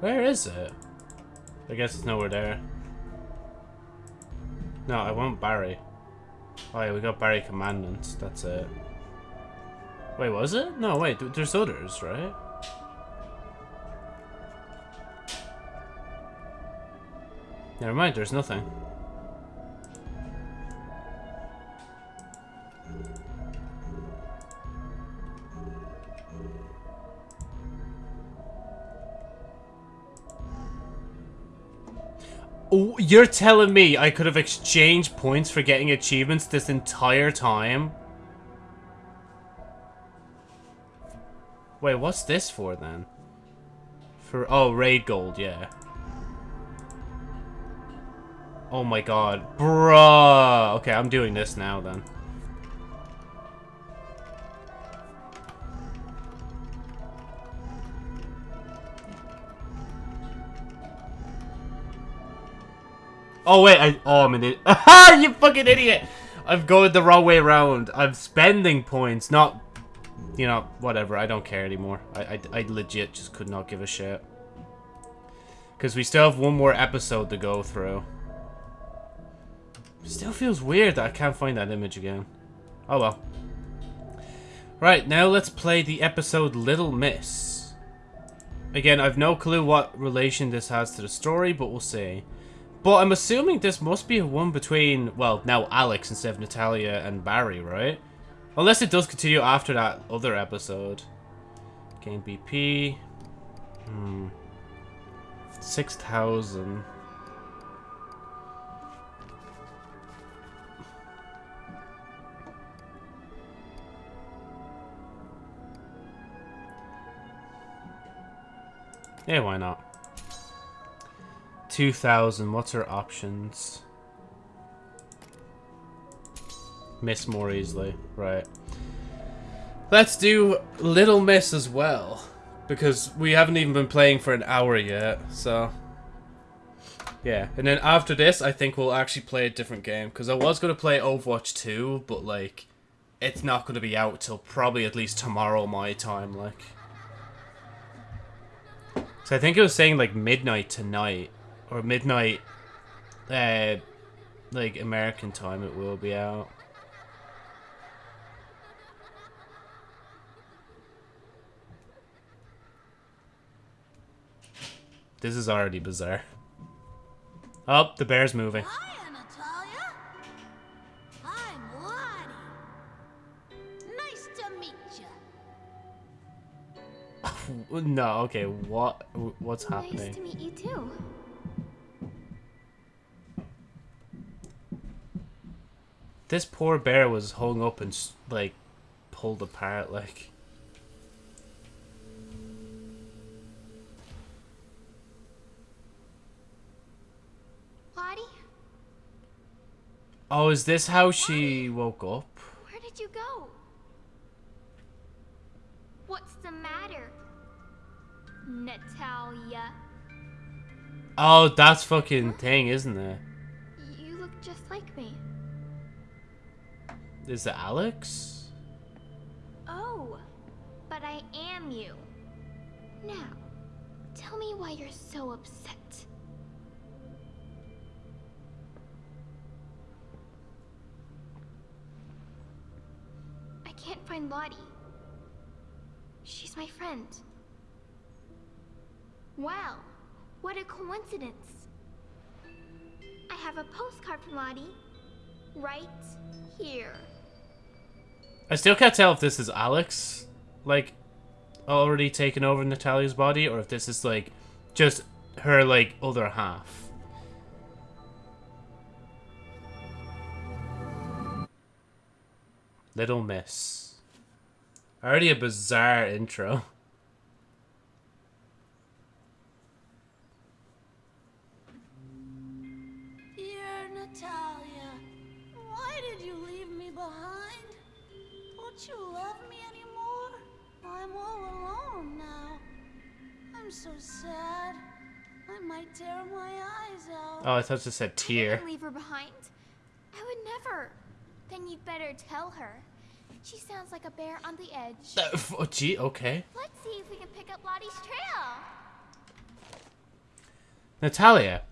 Where is it? I guess it's nowhere there. No, I want Barry. Oh yeah, we got Barry Commandants. That's it. Wait, was it? No, wait, th- there's others, right? Never mind, there's nothing. You're telling me I could have exchanged points for getting achievements this entire time? Wait, what's this for then? For oh, raid gold, yeah. Oh my god. Bruh. Okay, I'm doing this now then. Oh wait, I oh I'm an idiot. you fucking idiot! I'm going the wrong way around. I'm spending points, not you know, whatever. I don't care anymore. I, I, I legit just could not give a shit. Because we still have one more episode to go through. Still feels weird that I can't find that image again. Oh well. Right, now let's play the episode Little Miss. Again, I've no clue what relation this has to the story, but we'll see. But I'm assuming this must be a one between, well, now Alex instead of Natalia and Barry, right? Unless it does continue after that other episode. Game BP. Hmm. 6,000. Yeah, why not? 2,000. What's our options? Miss more easily. Right. Let's do Little Miss as well. Because we haven't even been playing for an hour yet, so... Yeah, and then after this, I think we'll actually play a different game. Because I was going to play Overwatch 2, but, like, it's not going to be out till probably at least tomorrow my time, like. So I think it was saying, like, midnight tonight. Or midnight, uh, like, American time it will be out. This is already bizarre. Oh, the bear's moving. Hi, Natalia. I'm Lottie. Nice to meet you. No, okay, what what's happening? Nice to meet you too. This poor bear was hung up and like pulled apart like Lottie, Oh, is this how she woke up? where did you go? What's the matter? Natalia. Oh, that's fucking thing, isn't it? You look just like. Is it Alex? Oh, but I am you. Now, tell me why you're so upset. I can't find Lottie. She's my friend. Wow, what a coincidence. I have a postcard from Lottie. Right here. I still can't tell if this is Alex, like, already taken over Natalia's body, or if this is, like, just her, like, other half. Little Miss. Already a bizarre intro. Dear Natalia, why did you leave me behind? Don't you love me anymore? I'm all alone now. I'm so sad. I might tear my eyes out. Oh, I thought it said I tear. leave her behind. I would never. Then you'd better tell her. She sounds like a bear on the edge. Uh, oh, gee, okay. Let's see if we can pick up Lottie's trail. Natalia.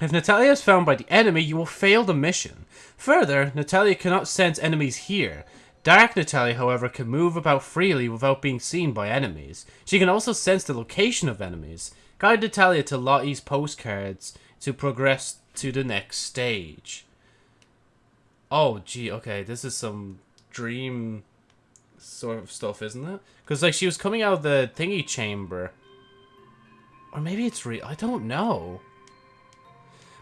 If Natalia is found by the enemy, you will fail the mission. Further, Natalia cannot sense enemies here. Dark Natalia, however, can move about freely without being seen by enemies. She can also sense the location of enemies. Guide Natalia to Lottie's postcards to progress to the next stage. Oh, gee, okay, this is some dream sort of stuff, isn't it? Because, like, she was coming out of the thingy chamber. Or maybe it's real. I don't know.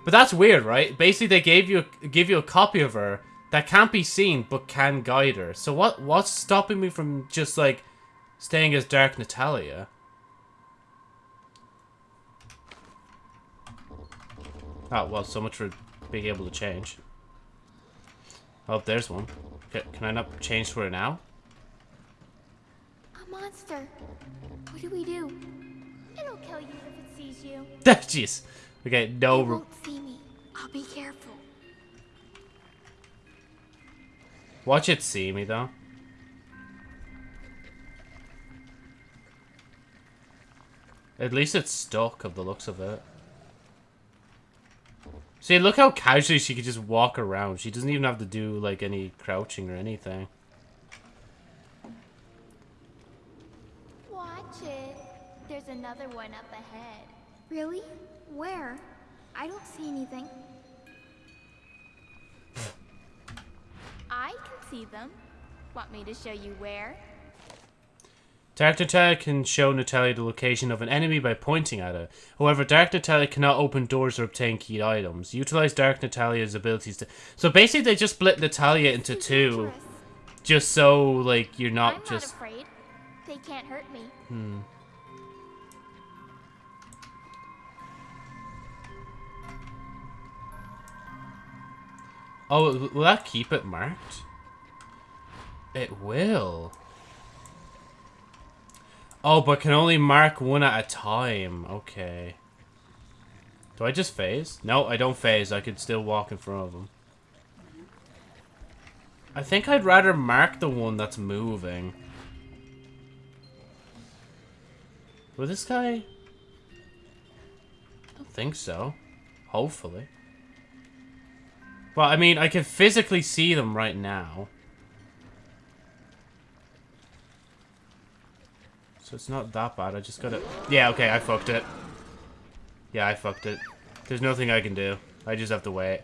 But that's weird, right? Basically, they gave you give you a copy of her that can't be seen but can guide her. So what what's stopping me from just like staying as Dark Natalia? Oh well, so much for being able to change. Oh, there's one. Can I not change for her now? A monster. What do we do? It'll kill you if it sees you. Jeez. Okay, no. It won't see me. I'll be careful. Watch it see me though. At least it's stuck of the looks of it. See, look how casually she could just walk around. She doesn't even have to do like any crouching or anything. Watch it. There's another one up ahead. Really? Where? I don't see anything. I can see them. Want me to show you where? Dark Natalia can show Natalia the location of an enemy by pointing at it. However, Dark Natalia cannot open doors or obtain key items. Utilize Dark Natalia's abilities to. So basically, they just split Natalia into two, just so like you're not I'm just. not afraid. They can't hurt me. Hmm. Oh, will that keep it marked? It will. Oh, but can only mark one at a time. Okay. Do I just phase? No, I don't phase. I could still walk in front of them. I think I'd rather mark the one that's moving. Will this guy? I don't think so. Hopefully. Well, I mean, I can physically see them right now. So it's not that bad. I just gotta... Yeah, okay, I fucked it. Yeah, I fucked it. There's nothing I can do. I just have to wait.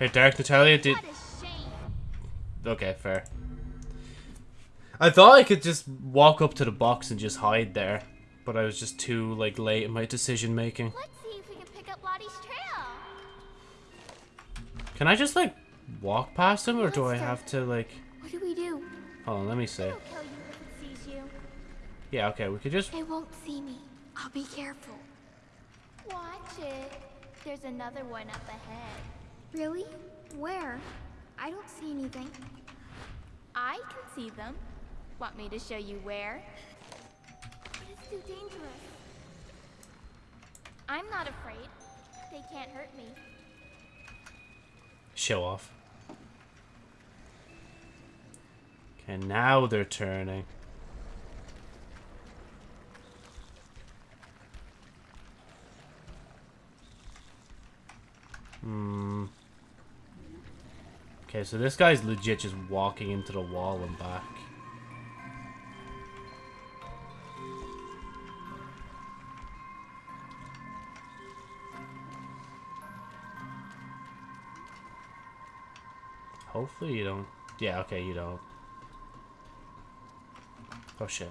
Hey, Dark Natalia, did... Okay, fair. I thought I could just walk up to the box and just hide there. But I was just too, like, late in my decision making. Let's see if we can pick up Lottie's trail. Can I just, like, walk past him? Or do I have to, like... What do we do? Hold on, let me see. It'll kill you if it sees you. Yeah, okay, we could just... They won't see me. I'll be careful. Watch it. There's another one up ahead. Really? Where? I don't see anything. I can see them. Want me to show you where? But it's too dangerous. I'm not afraid. They can't hurt me. Show off. Okay, now they're turning. Hmm. Okay, so this guy's legit just walking into the wall and back. Hopefully you don't. Yeah, okay, you don't. Oh shit.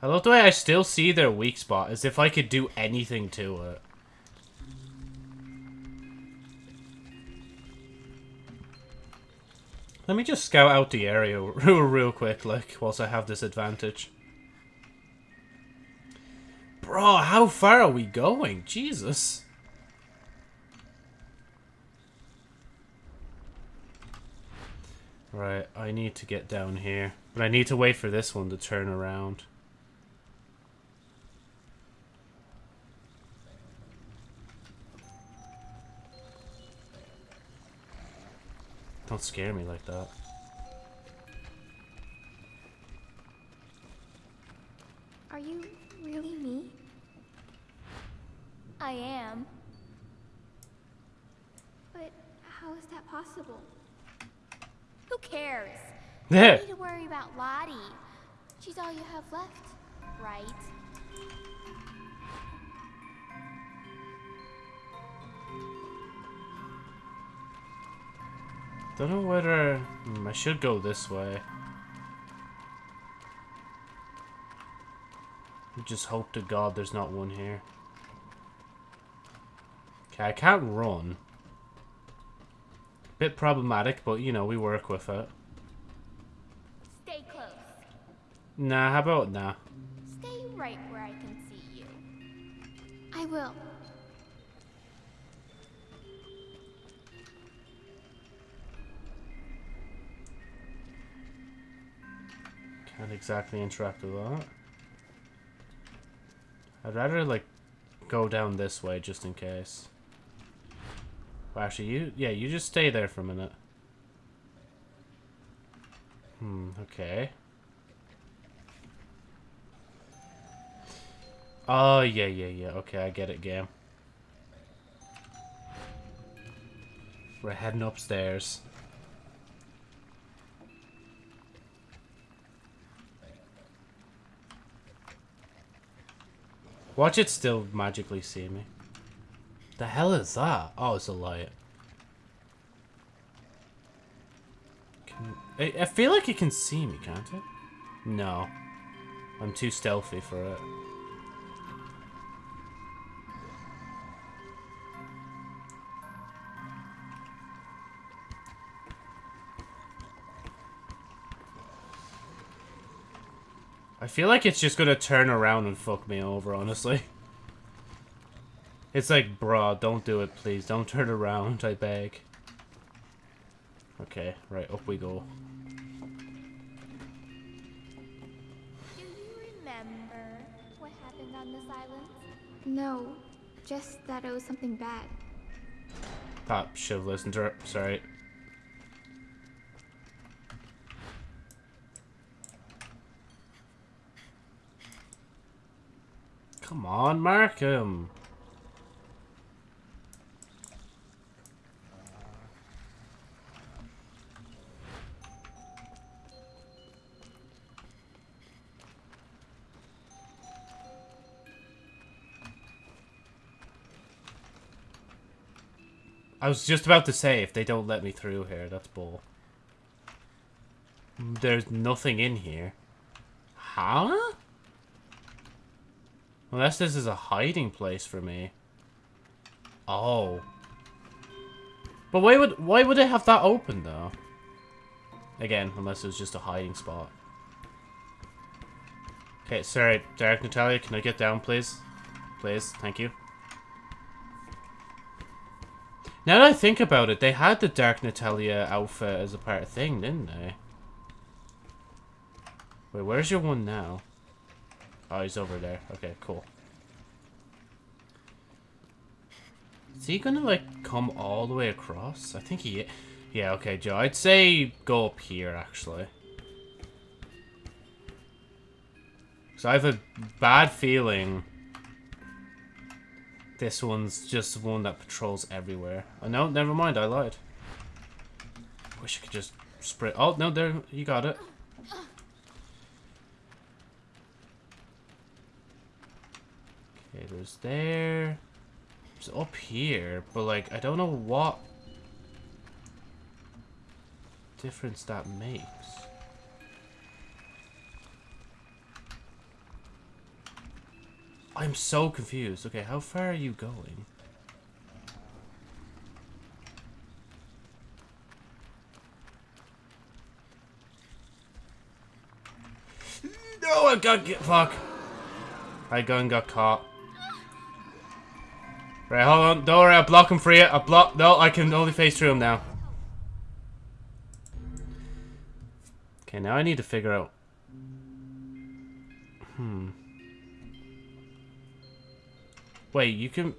I love the way I still see their weak spot, as if I could do anything to it. Let me just scout out the area real, real quick, like, whilst I have this advantage. Bro, how far are we going? Jesus. Right, I need to get down here. But I need to wait for this one to turn around. Don't scare me like that. Are you really me? I am. But how is that possible? Who cares? You need to worry about Lottie. She's all you have left, right? Don't know whether hmm, I should go this way. Just hope to God there's not one here. Okay, I can't run. Bit problematic, but you know, we work with it. Stay close. Nah, how about nah? Stay right where I can see you. I will. Can't exactly interact with that. I'd rather, like, go down this way just in case. Well, actually, you... Yeah, you just stay there for a minute. Hmm, okay. Oh, yeah, yeah, yeah. Okay, I get it, game. We're heading upstairs. Watch it still magically see me. The hell is that? Oh, it's a light. Can, I, I feel like it can see me, can't it? No. I'm too stealthy for it. I feel like it's just gonna turn around and fuck me over, honestly. It's like, bruh, don't do it, please. Don't turn around, I beg. Okay, right, up we go. Do you remember what happened on this island? No, just that it was something bad. Pop, should have listened to her. Sorry. Come on, Markham. I was just about to say, if they don't let me through here, that's bull. There's nothing in here. Huh? Unless this is a hiding place for me. Oh. But why would why would they have that open though? Again, unless it was just a hiding spot. Okay, sorry, Dark Natalia, can I get down please? Please, thank you. Now that I think about it, they had the Dark Natalia outfit as a part of thing, didn't they? Wait, where's your one now? Oh, he's over there. Okay, cool. Is he gonna, like, come all the way across? I think he... Yeah, okay, Joe. I'd say go up here, actually. So I have a bad feeling this one's just one that patrols everywhere. Oh, no, never mind, I lied. Wish I could just spray... Oh, no, there, you got it. Okay, there's there. It's up here, but like, I don't know what difference that makes. I'm so confused. Okay, how far are you going? No, I got get fuck. I gun got caught. Right, hold on. Don't worry, I'll block him for you. I block. No, I can only face through him now. Okay, now I need to figure out. Hmm. Wait, you can...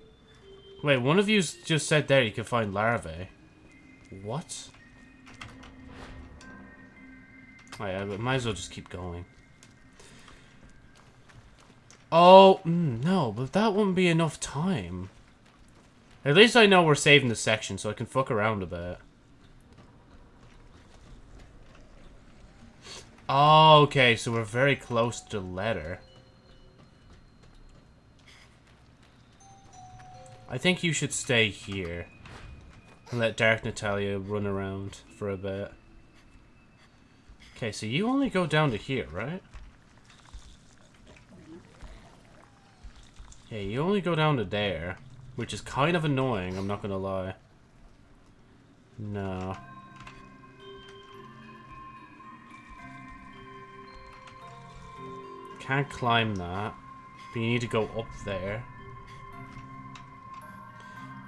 Wait, one of you just said there you can find larvae. What? But might as well just keep going. Oh, mm, no, but that wouldn't be enough time. At least I know we're saving the section, so I can fuck around a bit. Oh, okay, so we're very close to the letter. I think you should stay here. And let Dark Natalia run around for a bit. Okay, so you only go down to here, right? Yeah, you only go down to there. Which is kind of annoying, I'm not gonna lie. No. Can't climb that. But you need to go up there.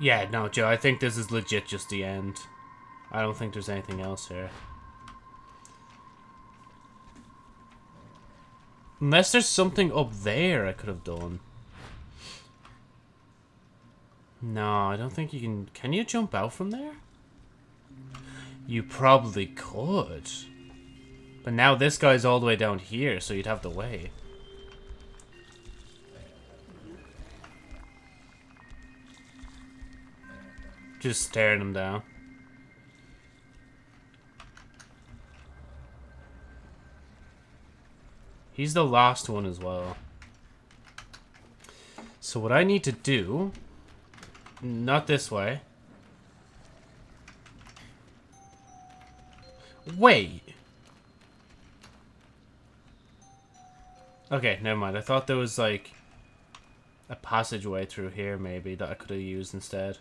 Yeah, no, Joe, I think this is legit just the end. I don't think there's anything else here. Unless there's something up there I could have done. No, I don't think you can... Can you jump out from there? You probably could. But now this guy's all the way down here, so you'd have to wait. Just staring him down. He's the last one as well. So what I need to do... Not this way. Wait. Okay, never mind. I thought there was like a passageway through here maybe that I could have used instead.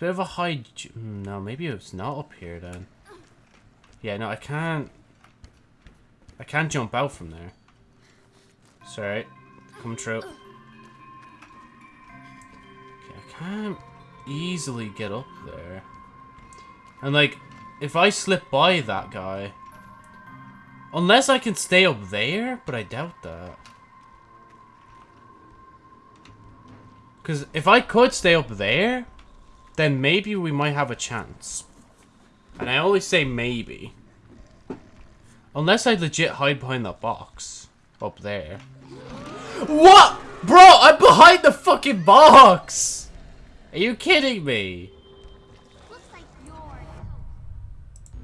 Bit of a high... Hmm, no, maybe it's not up here then. Yeah, no, I can't... I can't jump out from there. Sorry. Come true. Okay, I can't easily get up there. And like, if I slip by that guy... Unless I can stay up there, but I doubt that. Because if I could stay up there, then maybe we might have a chance. And I always say maybe. Unless I legit hide behind that box. Up there. What? Bro, I'm behind the fucking box! Are you kidding me?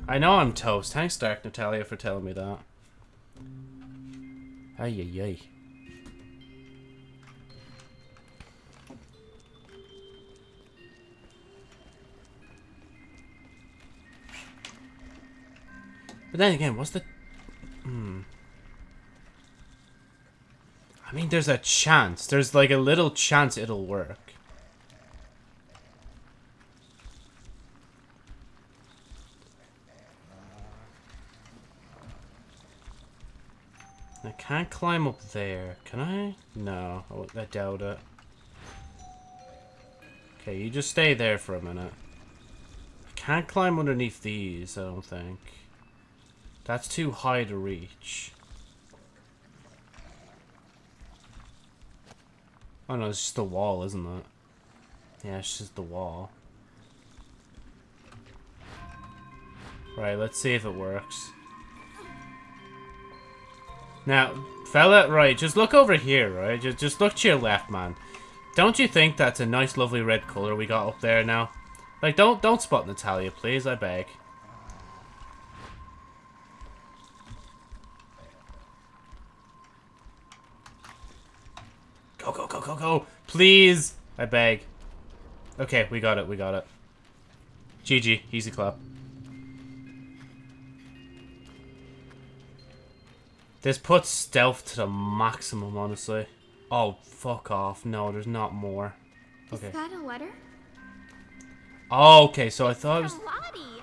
I know I'm toast. Thanks, Dark Natalia, for telling me that. Ay, ay, ay. But then again, what's the... Hmm. I mean, there's a chance. There's like a little chance it'll work. I can't climb up there. Can I? No, I doubt it. Okay, you just stay there for a minute. I can't climb underneath these, I don't think. That's too high to reach. Oh no, it's just the wall, isn't it? Yeah, it's just the wall. Right, let's see if it works. Now, fella, right, just look over here, right? Just, just look to your left, man. Don't you think that's a nice, lovely red color we got up there now? Like, don't, don't spot Natalia, please, I beg. Go, go. Please, I beg. Okay, we got it, we got it. GG, easy clap. This puts stealth to the maximum, honestly. Oh, fuck off. No, there's not more. Okay. Is that a letter? Oh, okay, so I thought it was... Lottie.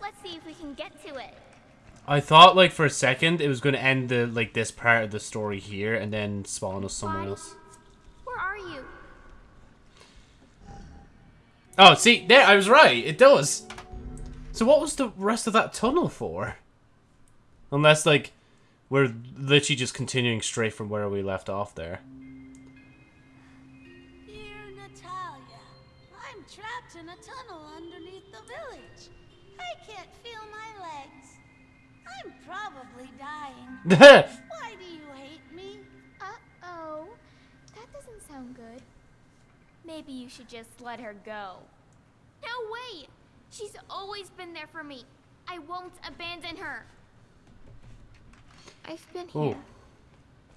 Let's see if we can get to it. I thought, like, for a second, it was going to end the, like, this part of the story here and then spawn us somewhere else. Where are you? Oh, see, there, I was right. It does. So what was the rest of that tunnel for? Unless, like, we're literally just continuing straight from where we left off there. Dear Natalia, I'm trapped in a tunnel underneath the village. I can't feel my legs. I'm probably dying. Why do you hate me? Uh-oh. That doesn't sound good. Maybe you should just let her go. No way! She's always been there for me. I won't abandon her. I've been Ooh. here.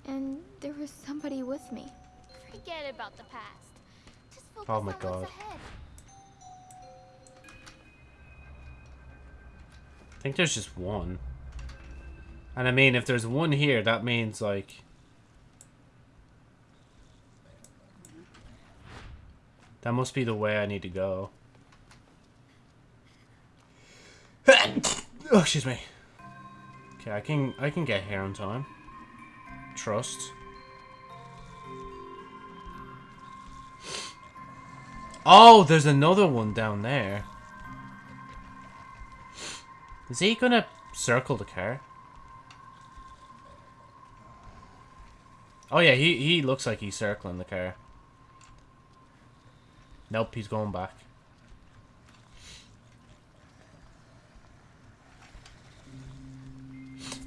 And there was somebody with me. Forget about the past. Just focus Oh my on God. what's ahead. I think there's just one. And I mean, if there's one here, that means, like... That must be the way I need to go. oh, excuse me. Okay, I can I can get here on time. Trust. Oh, there's another one down there. Is he gonna circle the car? Oh yeah, he, he looks like he's circling the car. Nope, he's going back.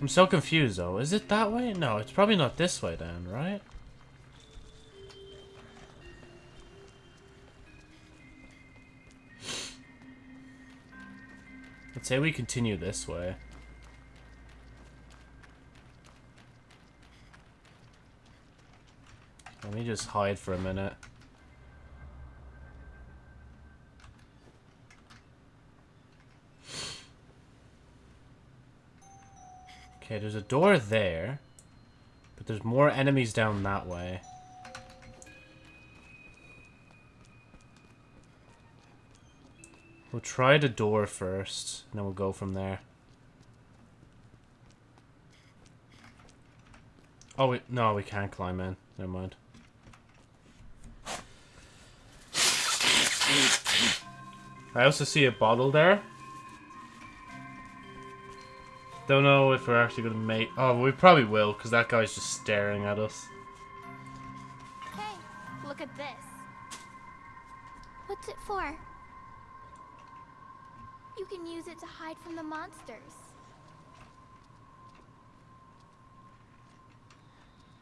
I'm so confused though. Is it that way? No, it's probably not this way then, right? Let's say we continue this way. Let me just hide for a minute. Okay, there's a door there. But there's more enemies down that way. We'll try the door first, and then we'll go from there. Oh, we, no, we can't climb in. Never mind. I also see a bottle there. Don't know if we're actually gonna make. Oh, we probably will, because that guy's just staring at us. Hey, look at this. What's it for? You can use it to hide from the monsters.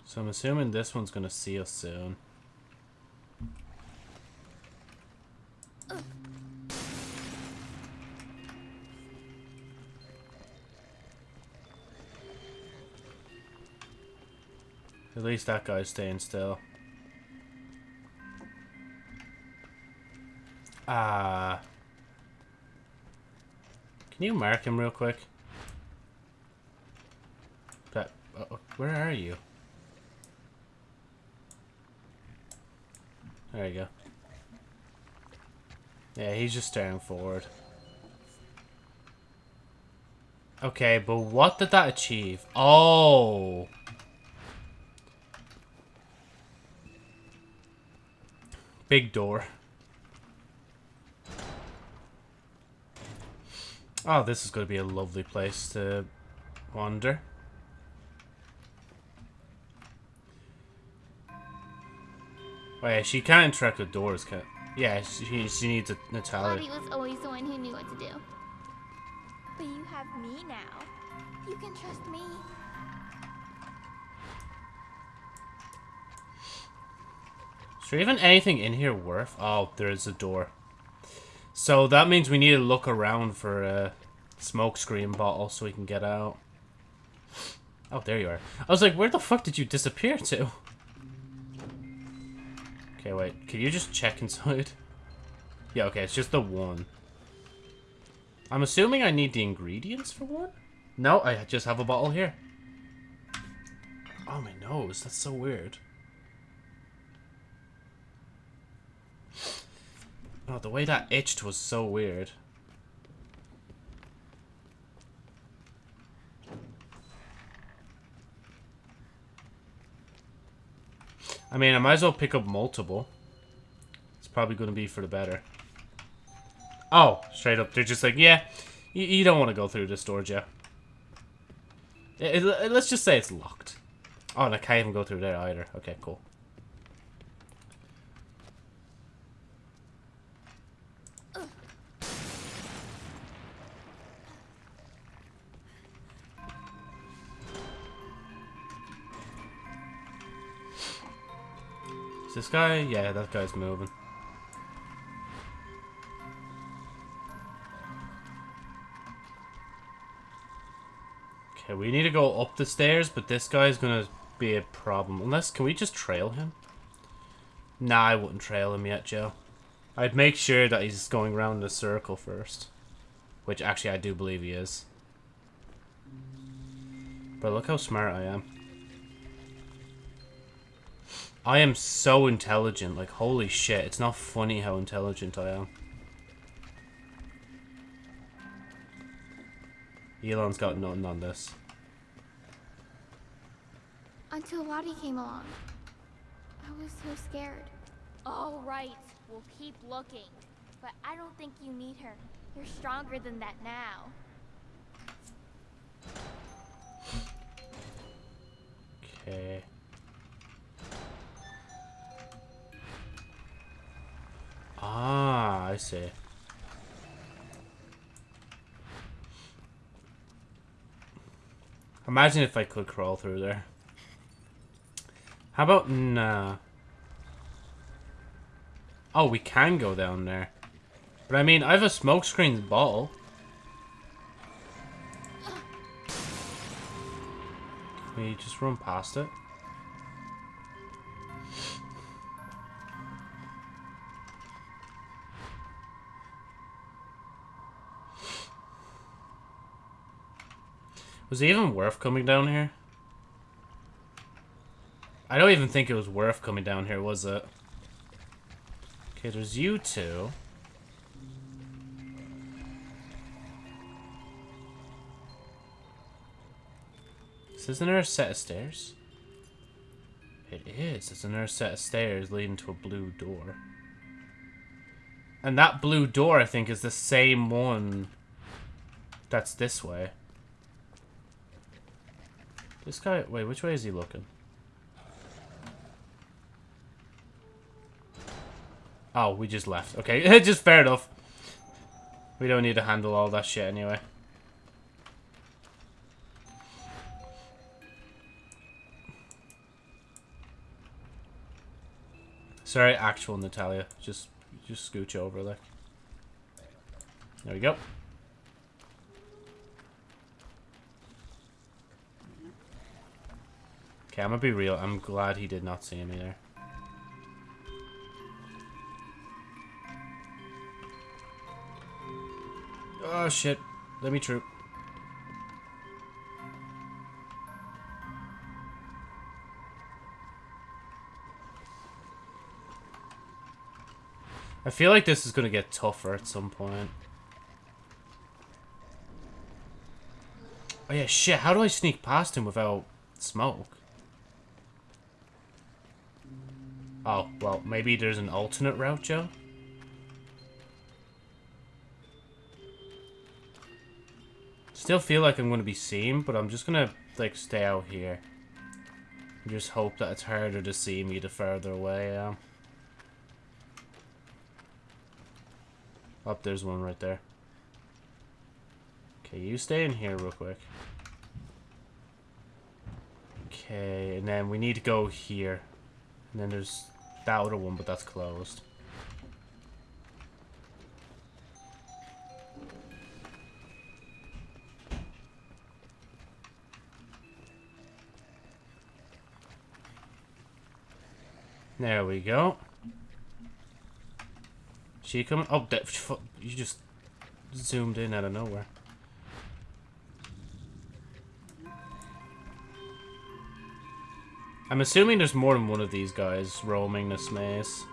So I'm assuming this one's gonna see us soon. At least that guy's staying still. Ah. Can you mark him real quick? That. Uh, where are you? There you go. Yeah, he's just staring forward. Okay, but what did that achieve? Oh! Big door. Oh, this is going to be a lovely place to wander. Oh yeah, she can't interact with doors, can Yeah, she, she needs a Natalia. Lottie was always the one who knew what to do. But you have me now. You can trust me. Is there even anything in here worth? Oh, there is a door. So that means we need to look around for a smoke screen bottle so we can get out. Oh, there you are. I was like, where the fuck did you disappear to? Okay, wait. Can you just check inside? Yeah, okay, it's just the one. I'm assuming I need the ingredients for one? No, I just have a bottle here. Oh, my nose. That's so weird. Oh, the way that itched was so weird. I mean, I might as well pick up multiple. It's probably going to be for the better. Oh, straight up. They're just like, yeah, you, you don't want to go through this door, Joe. It, it, let's just say it's locked. Oh, and I can't even go through there either. Okay, cool. This guy? Yeah, that guy's moving. Okay, we need to go up the stairs, but this guy's gonna be a problem. Unless, can we just trail him? Nah, I wouldn't trail him yet, Joe. I'd make sure that he's going around in a circle first. Which, actually, I do believe he is. But look how smart I am. I am so intelligent. Like, holy shit. It's not funny how intelligent I am. Elon's got nothing on this. Until Lottie came along. I was so scared. All right. We'll keep looking. But I don't think you need her. You're stronger than that now. Okay. Ah, I see. Imagine if I could crawl through there. How about nah? Oh, we can go down there. But I mean, I have a smokescreen bottle. Can we just run past it? Was it even worth coming down here? I don't even think it was worth coming down here, was it? Okay, there's you two. Isn't there a set of stairs? It is. It's another set of stairs leading to a blue door. And that blue door, I think, is the same one that's this way. This guy, wait, which way is he looking? Oh, we just left. Okay, just fair enough. We don't need to handle all that shit anyway. Sorry, actual Natalia. Just, just scooch over, like. There we go. Okay, I'm gonna be real. I'm glad he did not see me there. Oh shit. Let me troop. I feel like this is gonna get tougher at some point. Oh yeah, shit, how do I sneak past him without smoke? Oh, well, maybe there's an alternate route, Joe? Still feel like I'm going to be seen, but I'm just going to, like, stay out here. And just hope that it's harder to see me the further away I am. Up, oh, there's one right there. Okay, you stay in here real quick. Okay, and then we need to go here. And then there's that other one, but that's closed. There we go. She coming? Oh, that, you just zoomed in out of nowhere. I'm assuming there's more than one of these guys roaming this maze.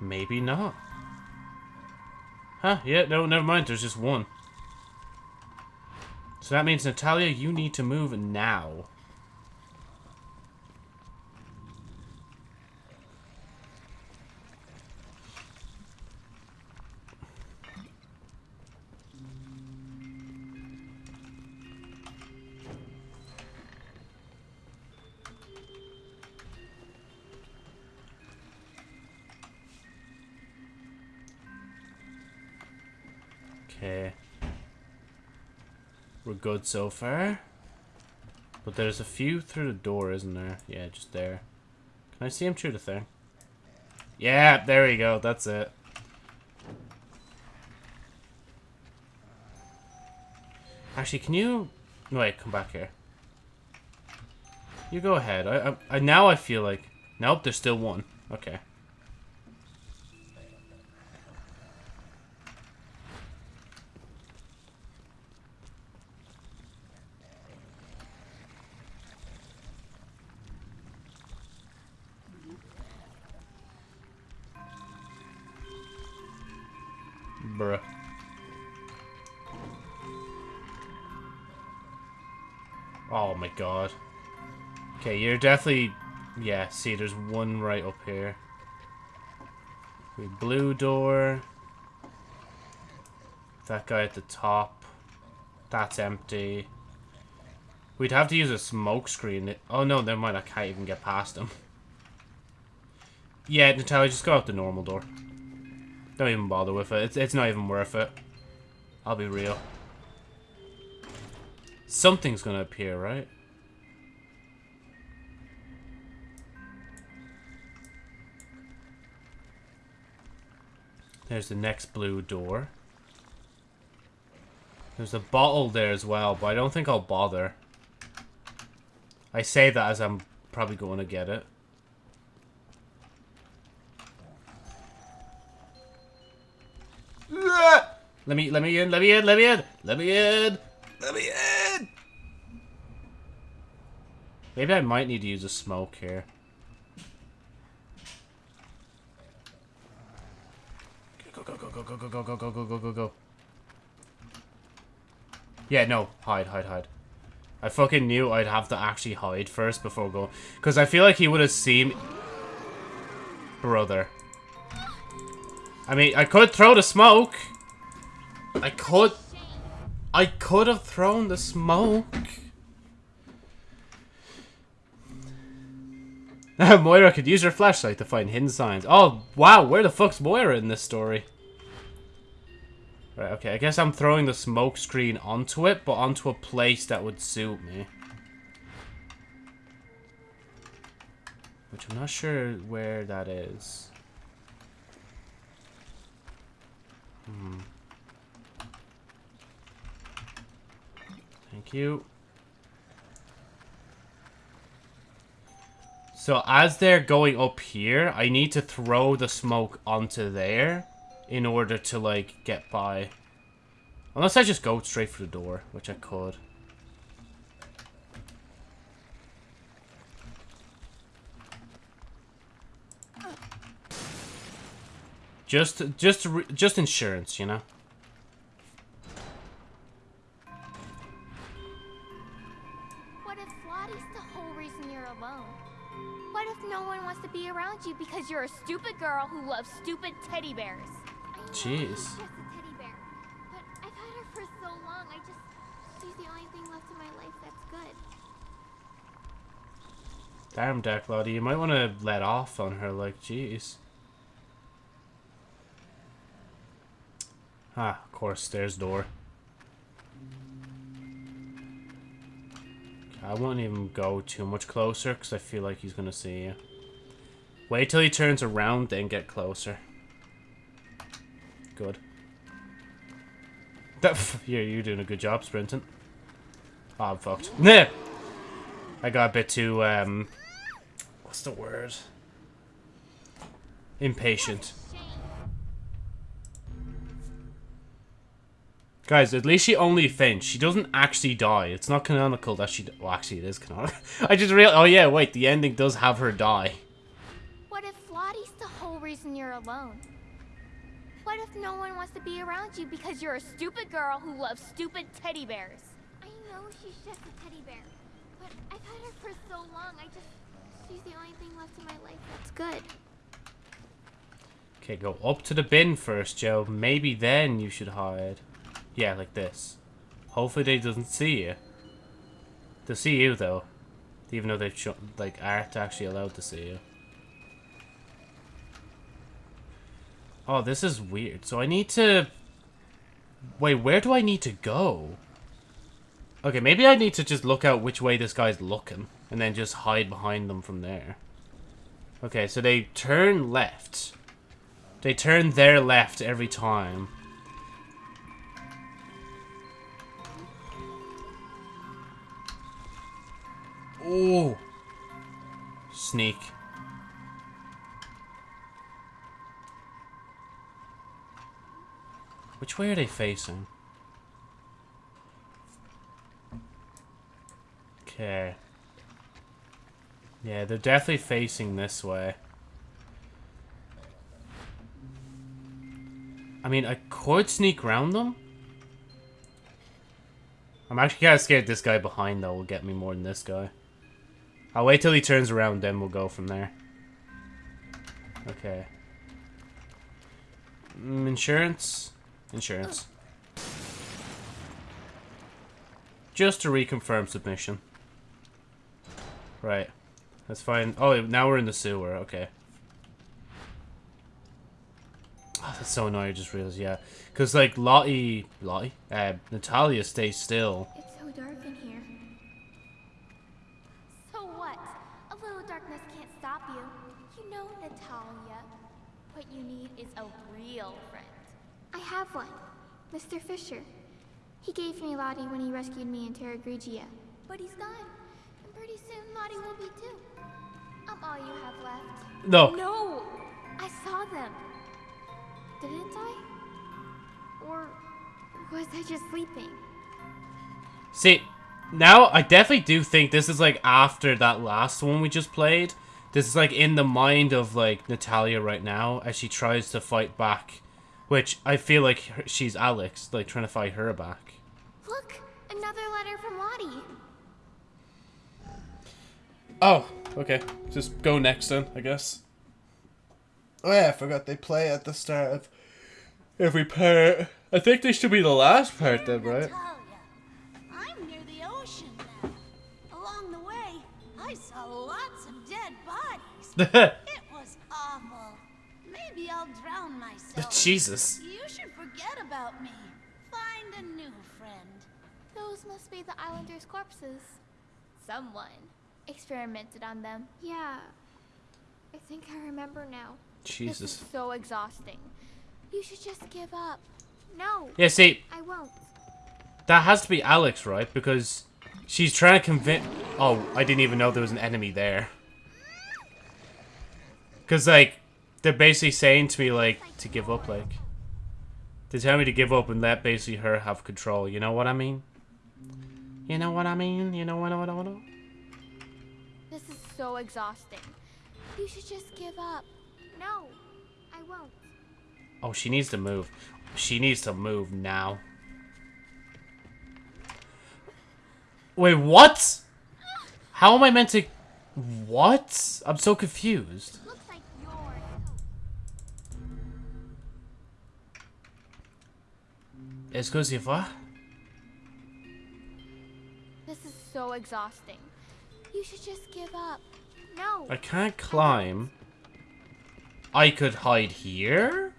Maybe not. Huh, yeah, no, never mind, there's just one. So that means, Natalia, you need to move now. Good so far. But there's a few through the door, isn't there? Yeah, just there. Can I see him through the thing? Yeah, there we go. That's it. Actually, can you... Wait, come back here. You go ahead. I, I, I Now I feel like... Nope, there's still one. Okay. You're definitely... Yeah, see, there's one right up here. We blue door. That guy at the top. That's empty. We'd have to use a smoke screen. Oh no, never mind, I can't even get past him. Yeah, Natalia, just go out the normal door. Don't even bother with it. It's, it's not even worth it. I'll be real. Something's gonna appear, right? There's the next blue door. There's a bottle there as well, but I don't think I'll bother. I say that as I'm probably going to get it. Let me, let me in, let me in, let me in, let me in, let me in. Maybe I might need to use a smoke here. Go, go, go, go, go, go, go, go, go, go, go, go, go. Yeah, no, hide, hide, hide. I fucking knew I'd have to actually hide first before going. Because I feel like he would have seen... Brother. I mean, I could throw the smoke. I could... I could have thrown the smoke. Moira could use her flashlight to find hidden signs. Oh, wow, where the fuck's Moira in this story? Right, okay, I guess I'm throwing the smoke screen onto it, but onto a place that would suit me. Which I'm not sure where that is. Hmm. Thank you. So as they're going up here, I need to throw the smoke onto there in order to, like, get by. Unless I just go straight for the door, which I could. Just, just, just insurance, you know? What if Lottie's the whole reason you're alone? What if no one wants to be around you because you're a stupid girl who loves stupid teddy bears? Jeez. Damn, Dark Lottie, you might want to let off on her, like, jeez. Ah, of course, stairs door. I won't even go too much closer, because I feel like he's going to see you. Wait till he turns around, then get closer. Good. Yeah, you're doing a good job sprinting. Oh, I'm fucked. Nah! I got a bit too, um... What's the word? Impatient. Guys, at least she only faints. She doesn't actually die. It's not canonical that she... Well, actually, it is canonical. I just real. Oh, yeah, wait. The ending does have her die. What if Lottie's the whole reason you're alone? What if no one wants to be around you because you're a stupid girl who loves stupid teddy bears? I know she's just a teddy bear, but I've had her for so long. I just... She's the only thing left in my life that's good. Okay, go up to the bin first, Joe. Maybe then you should hide. Yeah, like this. Hopefully they doesn't see you. They'll see you, though. Even though they've shown, like, aren't actually allowed to see you. Oh, this is weird. So I need to... Wait, where do I need to go? Okay, maybe I need to just look out which way this guy's looking. And then just hide behind them from there. Okay, so they turn left. They turn their left every time. Oh. Sneak. Which way are they facing? Okay. Yeah, they're definitely facing this way. I mean, I could sneak around them. I'm actually kind of scared this guy behind, though, will get me more than this guy. I'll wait till he turns around, then we'll go from there. Okay. Mm, insurance? Insurance. Just to reconfirm submission. Right. That's fine. Oh, now we're in the sewer. Okay. Oh, that's so annoying. I just realized, yeah. Because, like, Lottie... Lottie? Uh, Natalia stays still. It's so dark in here. So what? A little darkness can't stop you. You know, Natalia. What you need is a have one. Mr. Fisher. He gave me Lottie when he rescued me in Terra Grigia. But he's gone. And pretty soon Lottie will be too. I'm all you have left. No. No! I saw them. Didn't I? Or was I just sleeping? See, now I definitely do think this is like after that last one we just played. This is like in the mind of like Natalia right now as she tries to fight back. Which I feel like her- she's Alex, like trying to fight her back. Look! Another letter from Lottie. Oh, okay. Just go next then, I guess. Oh yeah, I forgot they play at the start of every part. I think they should be the last part then, right? I'm near the ocean now. Along the way, I saw lots of dead bodies. Jesus. You should forget about me. Find a new friend. Those must be the islanders' corpses. Someone experimented on them. Yeah. I think I remember now. This Jesus. is so exhausting. You should just give up. No, Yeah, see, I won't. that has to be Alex, right? Because she's trying to convince. Oh, I didn't even know there was an enemy there. Because, like, they're basically saying to me, like, to give up, like. They tell me to give up and let basically her have control. You know what I mean? You know what I mean? You know what I know? This is so exhausting. You should just give up. No, I won't. Oh, she needs to move. She needs to move now. Wait, what? How am I meant to... What? I'm so confused. Looks like you're. Excusez-moi? This is so exhausting. You should just give up. No. I can't climb. I could hide here?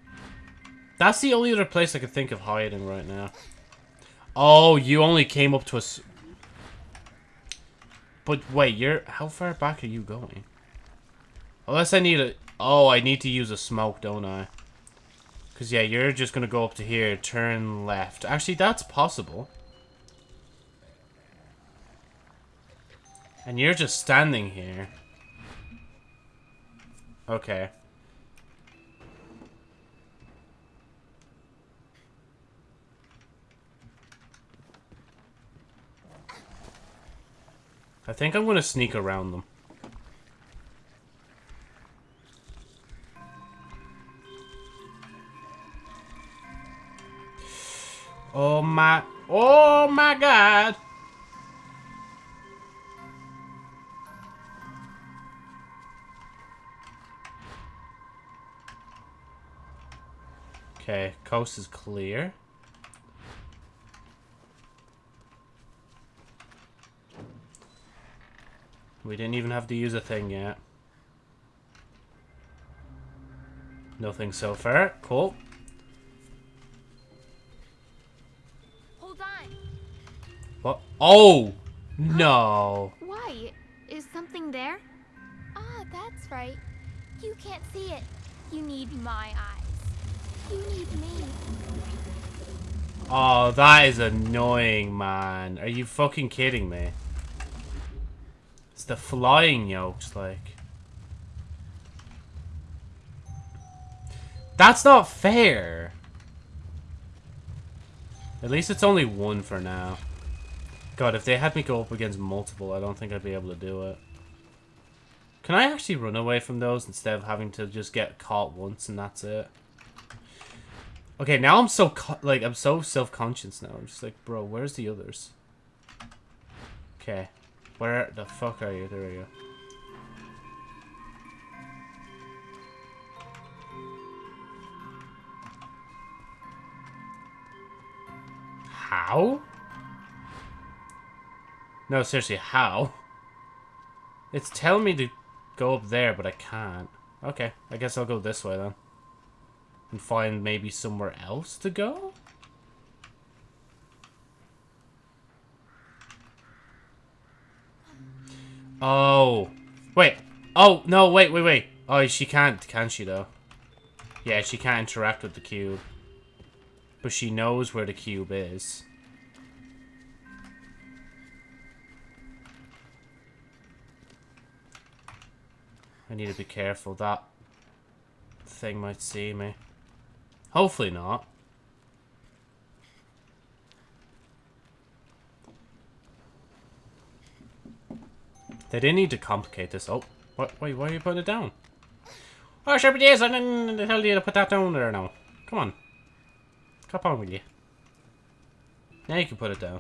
That's the only other place I could think of hiding right now. Oh, you only came up to us. But wait, you're how far back are you going? Unless I need a. Oh, I need to use a smoke, don't I? Because, yeah, you're just going to go up to here, turn left. Actually, that's possible. And you're just standing here. Okay. I think I'm going to sneak around them. Oh my... Oh my god! Okay, coast is clear. We didn't even have to use a thing yet. Nothing so far. Cool. Oh! No. Why? Is something there? Ah, that's right. You can't see it. You need my eyes. You need me. Oh, that is annoying, man. Are you fucking kidding me? It's the flying yokes, like. That's not fair. At least it's only one for now. God, if they had me go up against multiple, I don't think I'd be able to do it. Can I actually run away from those instead of having to just get caught once and that's it? Okay, now I'm so, like, I'm so self-conscious now. I'm just like, bro, where's the others? Okay. Where the fuck are you? There we go. How? No, seriously, how? It's telling me to go up there, but I can't. Okay, I guess I'll go this way then. And find maybe somewhere else to go? Oh. Wait. Oh, no, wait, wait, wait. Oh, she can't, can she, though? Yeah, she can't interact with the cube. But she knows where the cube is. I need to be careful. That thing might see me. Hopefully not. They didn't need to complicate this. Oh, what? Wait, why are you putting it down? Oh, sure it is. I didn't tell you to put that down there now. Come on. Come on, will you? Now you can put it down.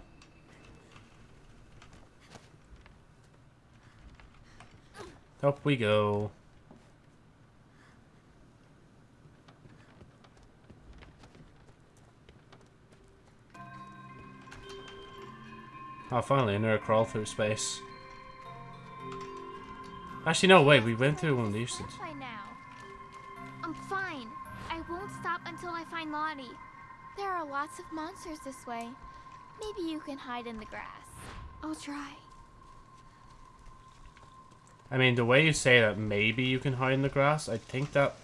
Up we go. Oh, finally, another crawl through space. Actually, no, wait, we went through one of these things. I'm fine. I won't stop until I find Lottie. There are lots of monsters this way. Maybe you can hide in the grass. I'll try. I mean, the way you say that, maybe you can hide in the grass, I think that...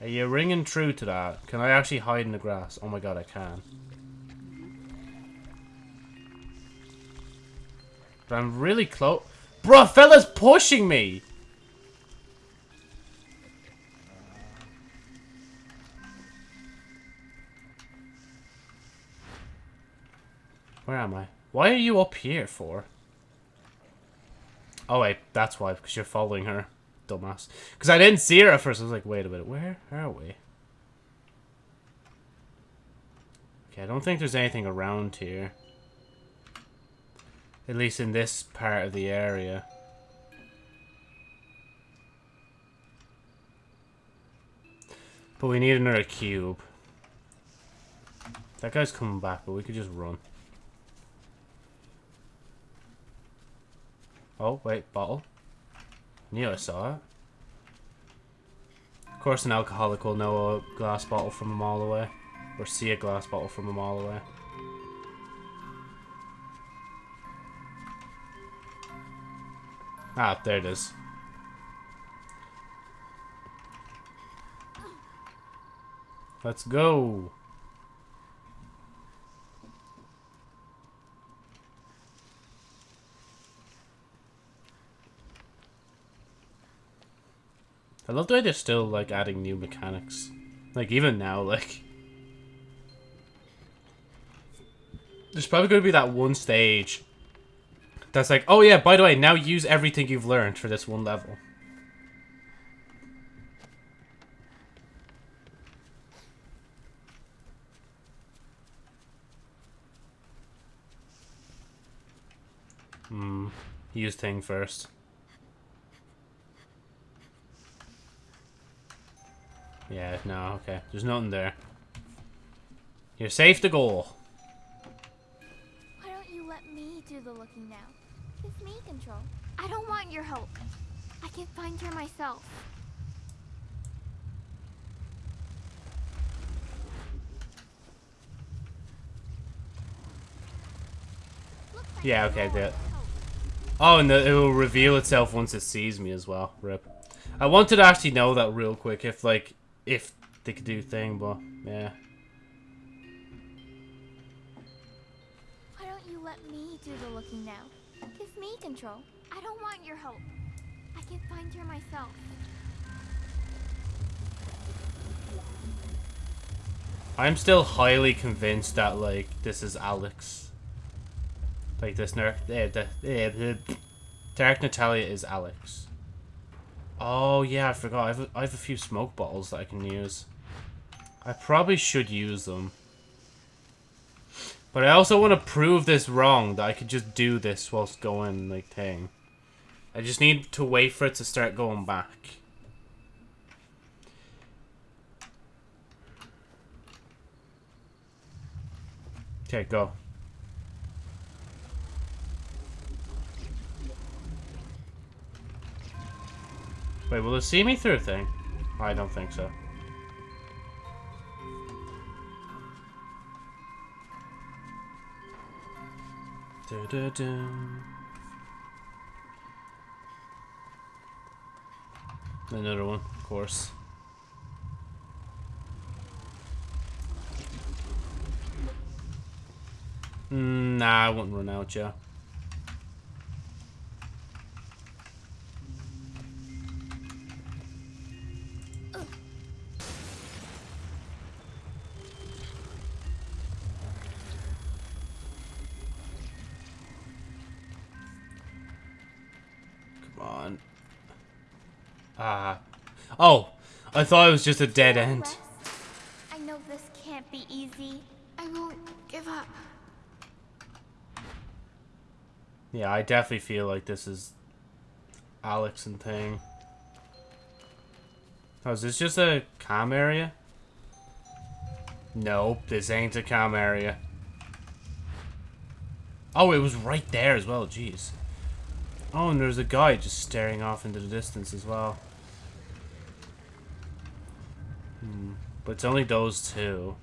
Are you ringing true to that? Can I actually hide in the grass? Oh my god, I can. But I'm really close. Bro, fella's pushing me! Where am I? Why are you up here for? Oh wait, that's why, because you're following her. Dumbass. Because I didn't see her at first. I was like, wait a minute, where are we? Okay, I don't think there's anything around here. At least in this part of the area. But we need another cube. That guy's coming back, but we could just run. Oh, wait, bottle. Knew I saw it. Of course, an alcoholic will know a glass bottle from a mile away. Or see a glass bottle from a mile away. Ah, there it is. Let's go. I love the way they're still like adding new mechanics. Like even now, like there's probably going to be that one stage that's like, oh yeah, by the way, now use everything you've learned for this one level. Hmm. Use thing first. Yeah, no, okay. There's nothing there. You're safe to go. Why don't you let me do the looking now? It's me control. I don't want your help. I can find her myself. Yeah, okay, do it. Oh, and the, it will reveal itself once it sees me as well. Rip. I wanted to actually know that real quick if, like, if they could do thing, but, yeah. Why don't you let me do the looking now? It's me control. I don't want your help. I can find her myself. I'm still highly convinced that, like, this is Alex. Like, this Ner- eh, the, eh, the Natalia is Alex. Oh, yeah, I forgot. I have, a, I have a few smoke bottles that I can use. I probably should use them. But I also want to prove this wrong, that I could just do this whilst going, like, thing. I just need to wait for it to start going back. Okay, go. Wait, will it see me through thing? I don't think so. Another one, of course. Mm, nah, I wouldn't run out, Joe. I thought it was just a dead end. I know this can't be easy. I won't give up. Yeah, I definitely feel like this is Alex and thing. Oh, is this just a calm area? Nope, this ain't a calm area. Oh, it was right there as well, jeez. Oh, and there's a guy just staring off into the distance as well. Hmm, but it's only those two.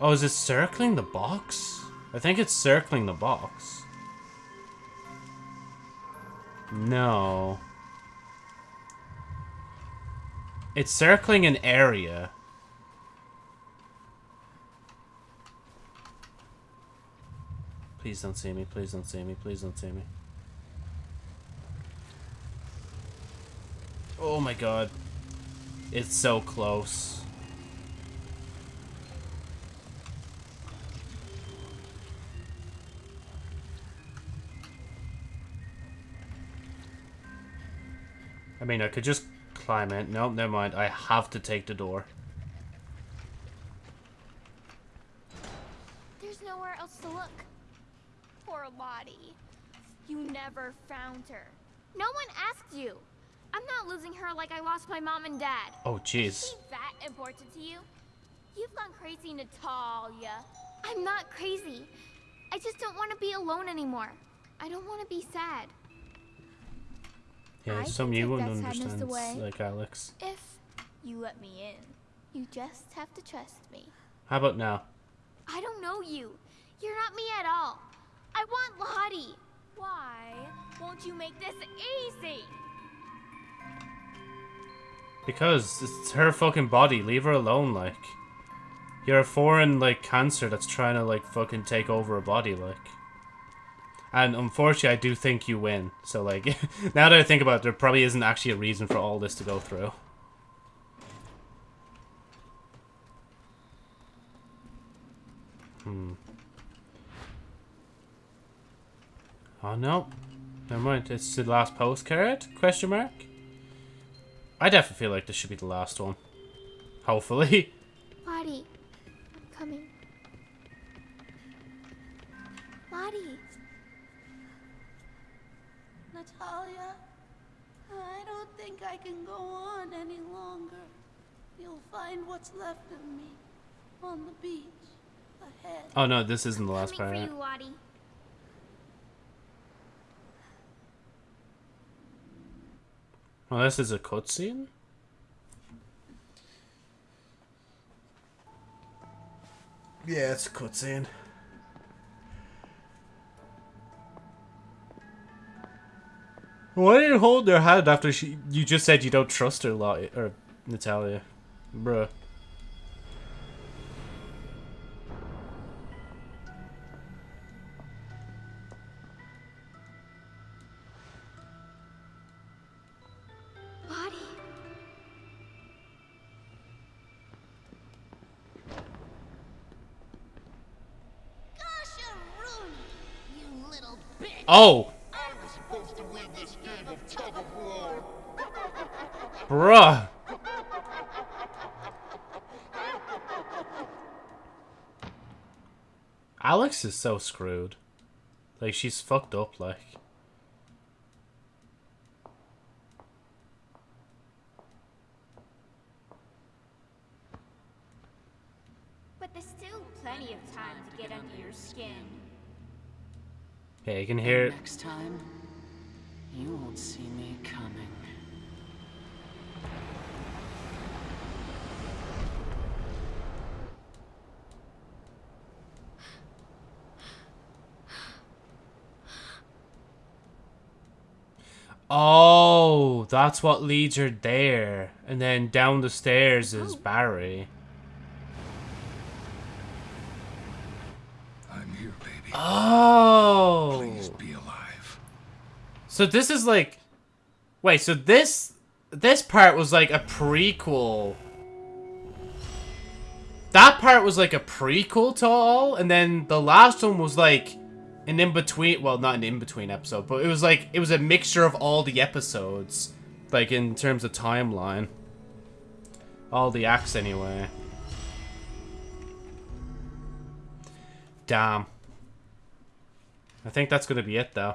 Oh, is it circling the box? I think it's circling the box. No. It's circling an area. Please don't see me, please don't see me, please don't see me. Oh my god. It's so close. I mean, I could just climb it. Nope, never mind. I have to take the door. There's nowhere else to look. Poor Lottie. You never found her. No one asked you. I'm not losing her like I lost my mom and dad. Oh, Is jeez. she that important to you? You've gone crazy, Natalia. I'm not crazy. I just don't want to be alone anymore. I don't want to be sad. Yeah, I some you take wouldn't that sadness understand, away. like Alex. If you let me in, you just have to trust me. How about now? I don't know you. You're not me at all. I want Lottie. Why won't you make this easy? Because it's her fucking body. Leave her alone, like. You're a foreign, like, cancer that's trying to, like, fucking take over a body, like. And unfortunately, I do think you win. So, like, now that I think about it, there probably isn't actually a reason for all this to go through. Hmm. Oh, no. Never mind. It's the last postcard? Question mark? I definitely feel like this should be the last one. Hopefully. Lottie, I'm coming. Lottie, Natalia, I don't think I can go on any longer. You'll find what's left of me on the beach ahead. Oh no, this isn't the last coming part. Lottie. Oh, this is a cutscene? Yeah, it's a cutscene. Why did you hold their hand after she? You just said you don't trust her, Lottie, or Natalia, bruh. War. bruh. Alex is so screwed. Like she's fucked up. Like. But there's still plenty of time to get under your skin. Yeah, you can hear it. Next time, you won't see me coming. Oh, that's what leads her there. And then down the stairs is oh. Barry. I'm here, baby. Oh. Please be alive. So this is like Wait, so this this part was like a prequel. That part was like a prequel to all, and then the last one was like an in-between, well, not an in-between episode, but it was like, it was a mixture of all the episodes, like in terms of timeline. All the acts anyway. Damn. I think that's gonna be it though.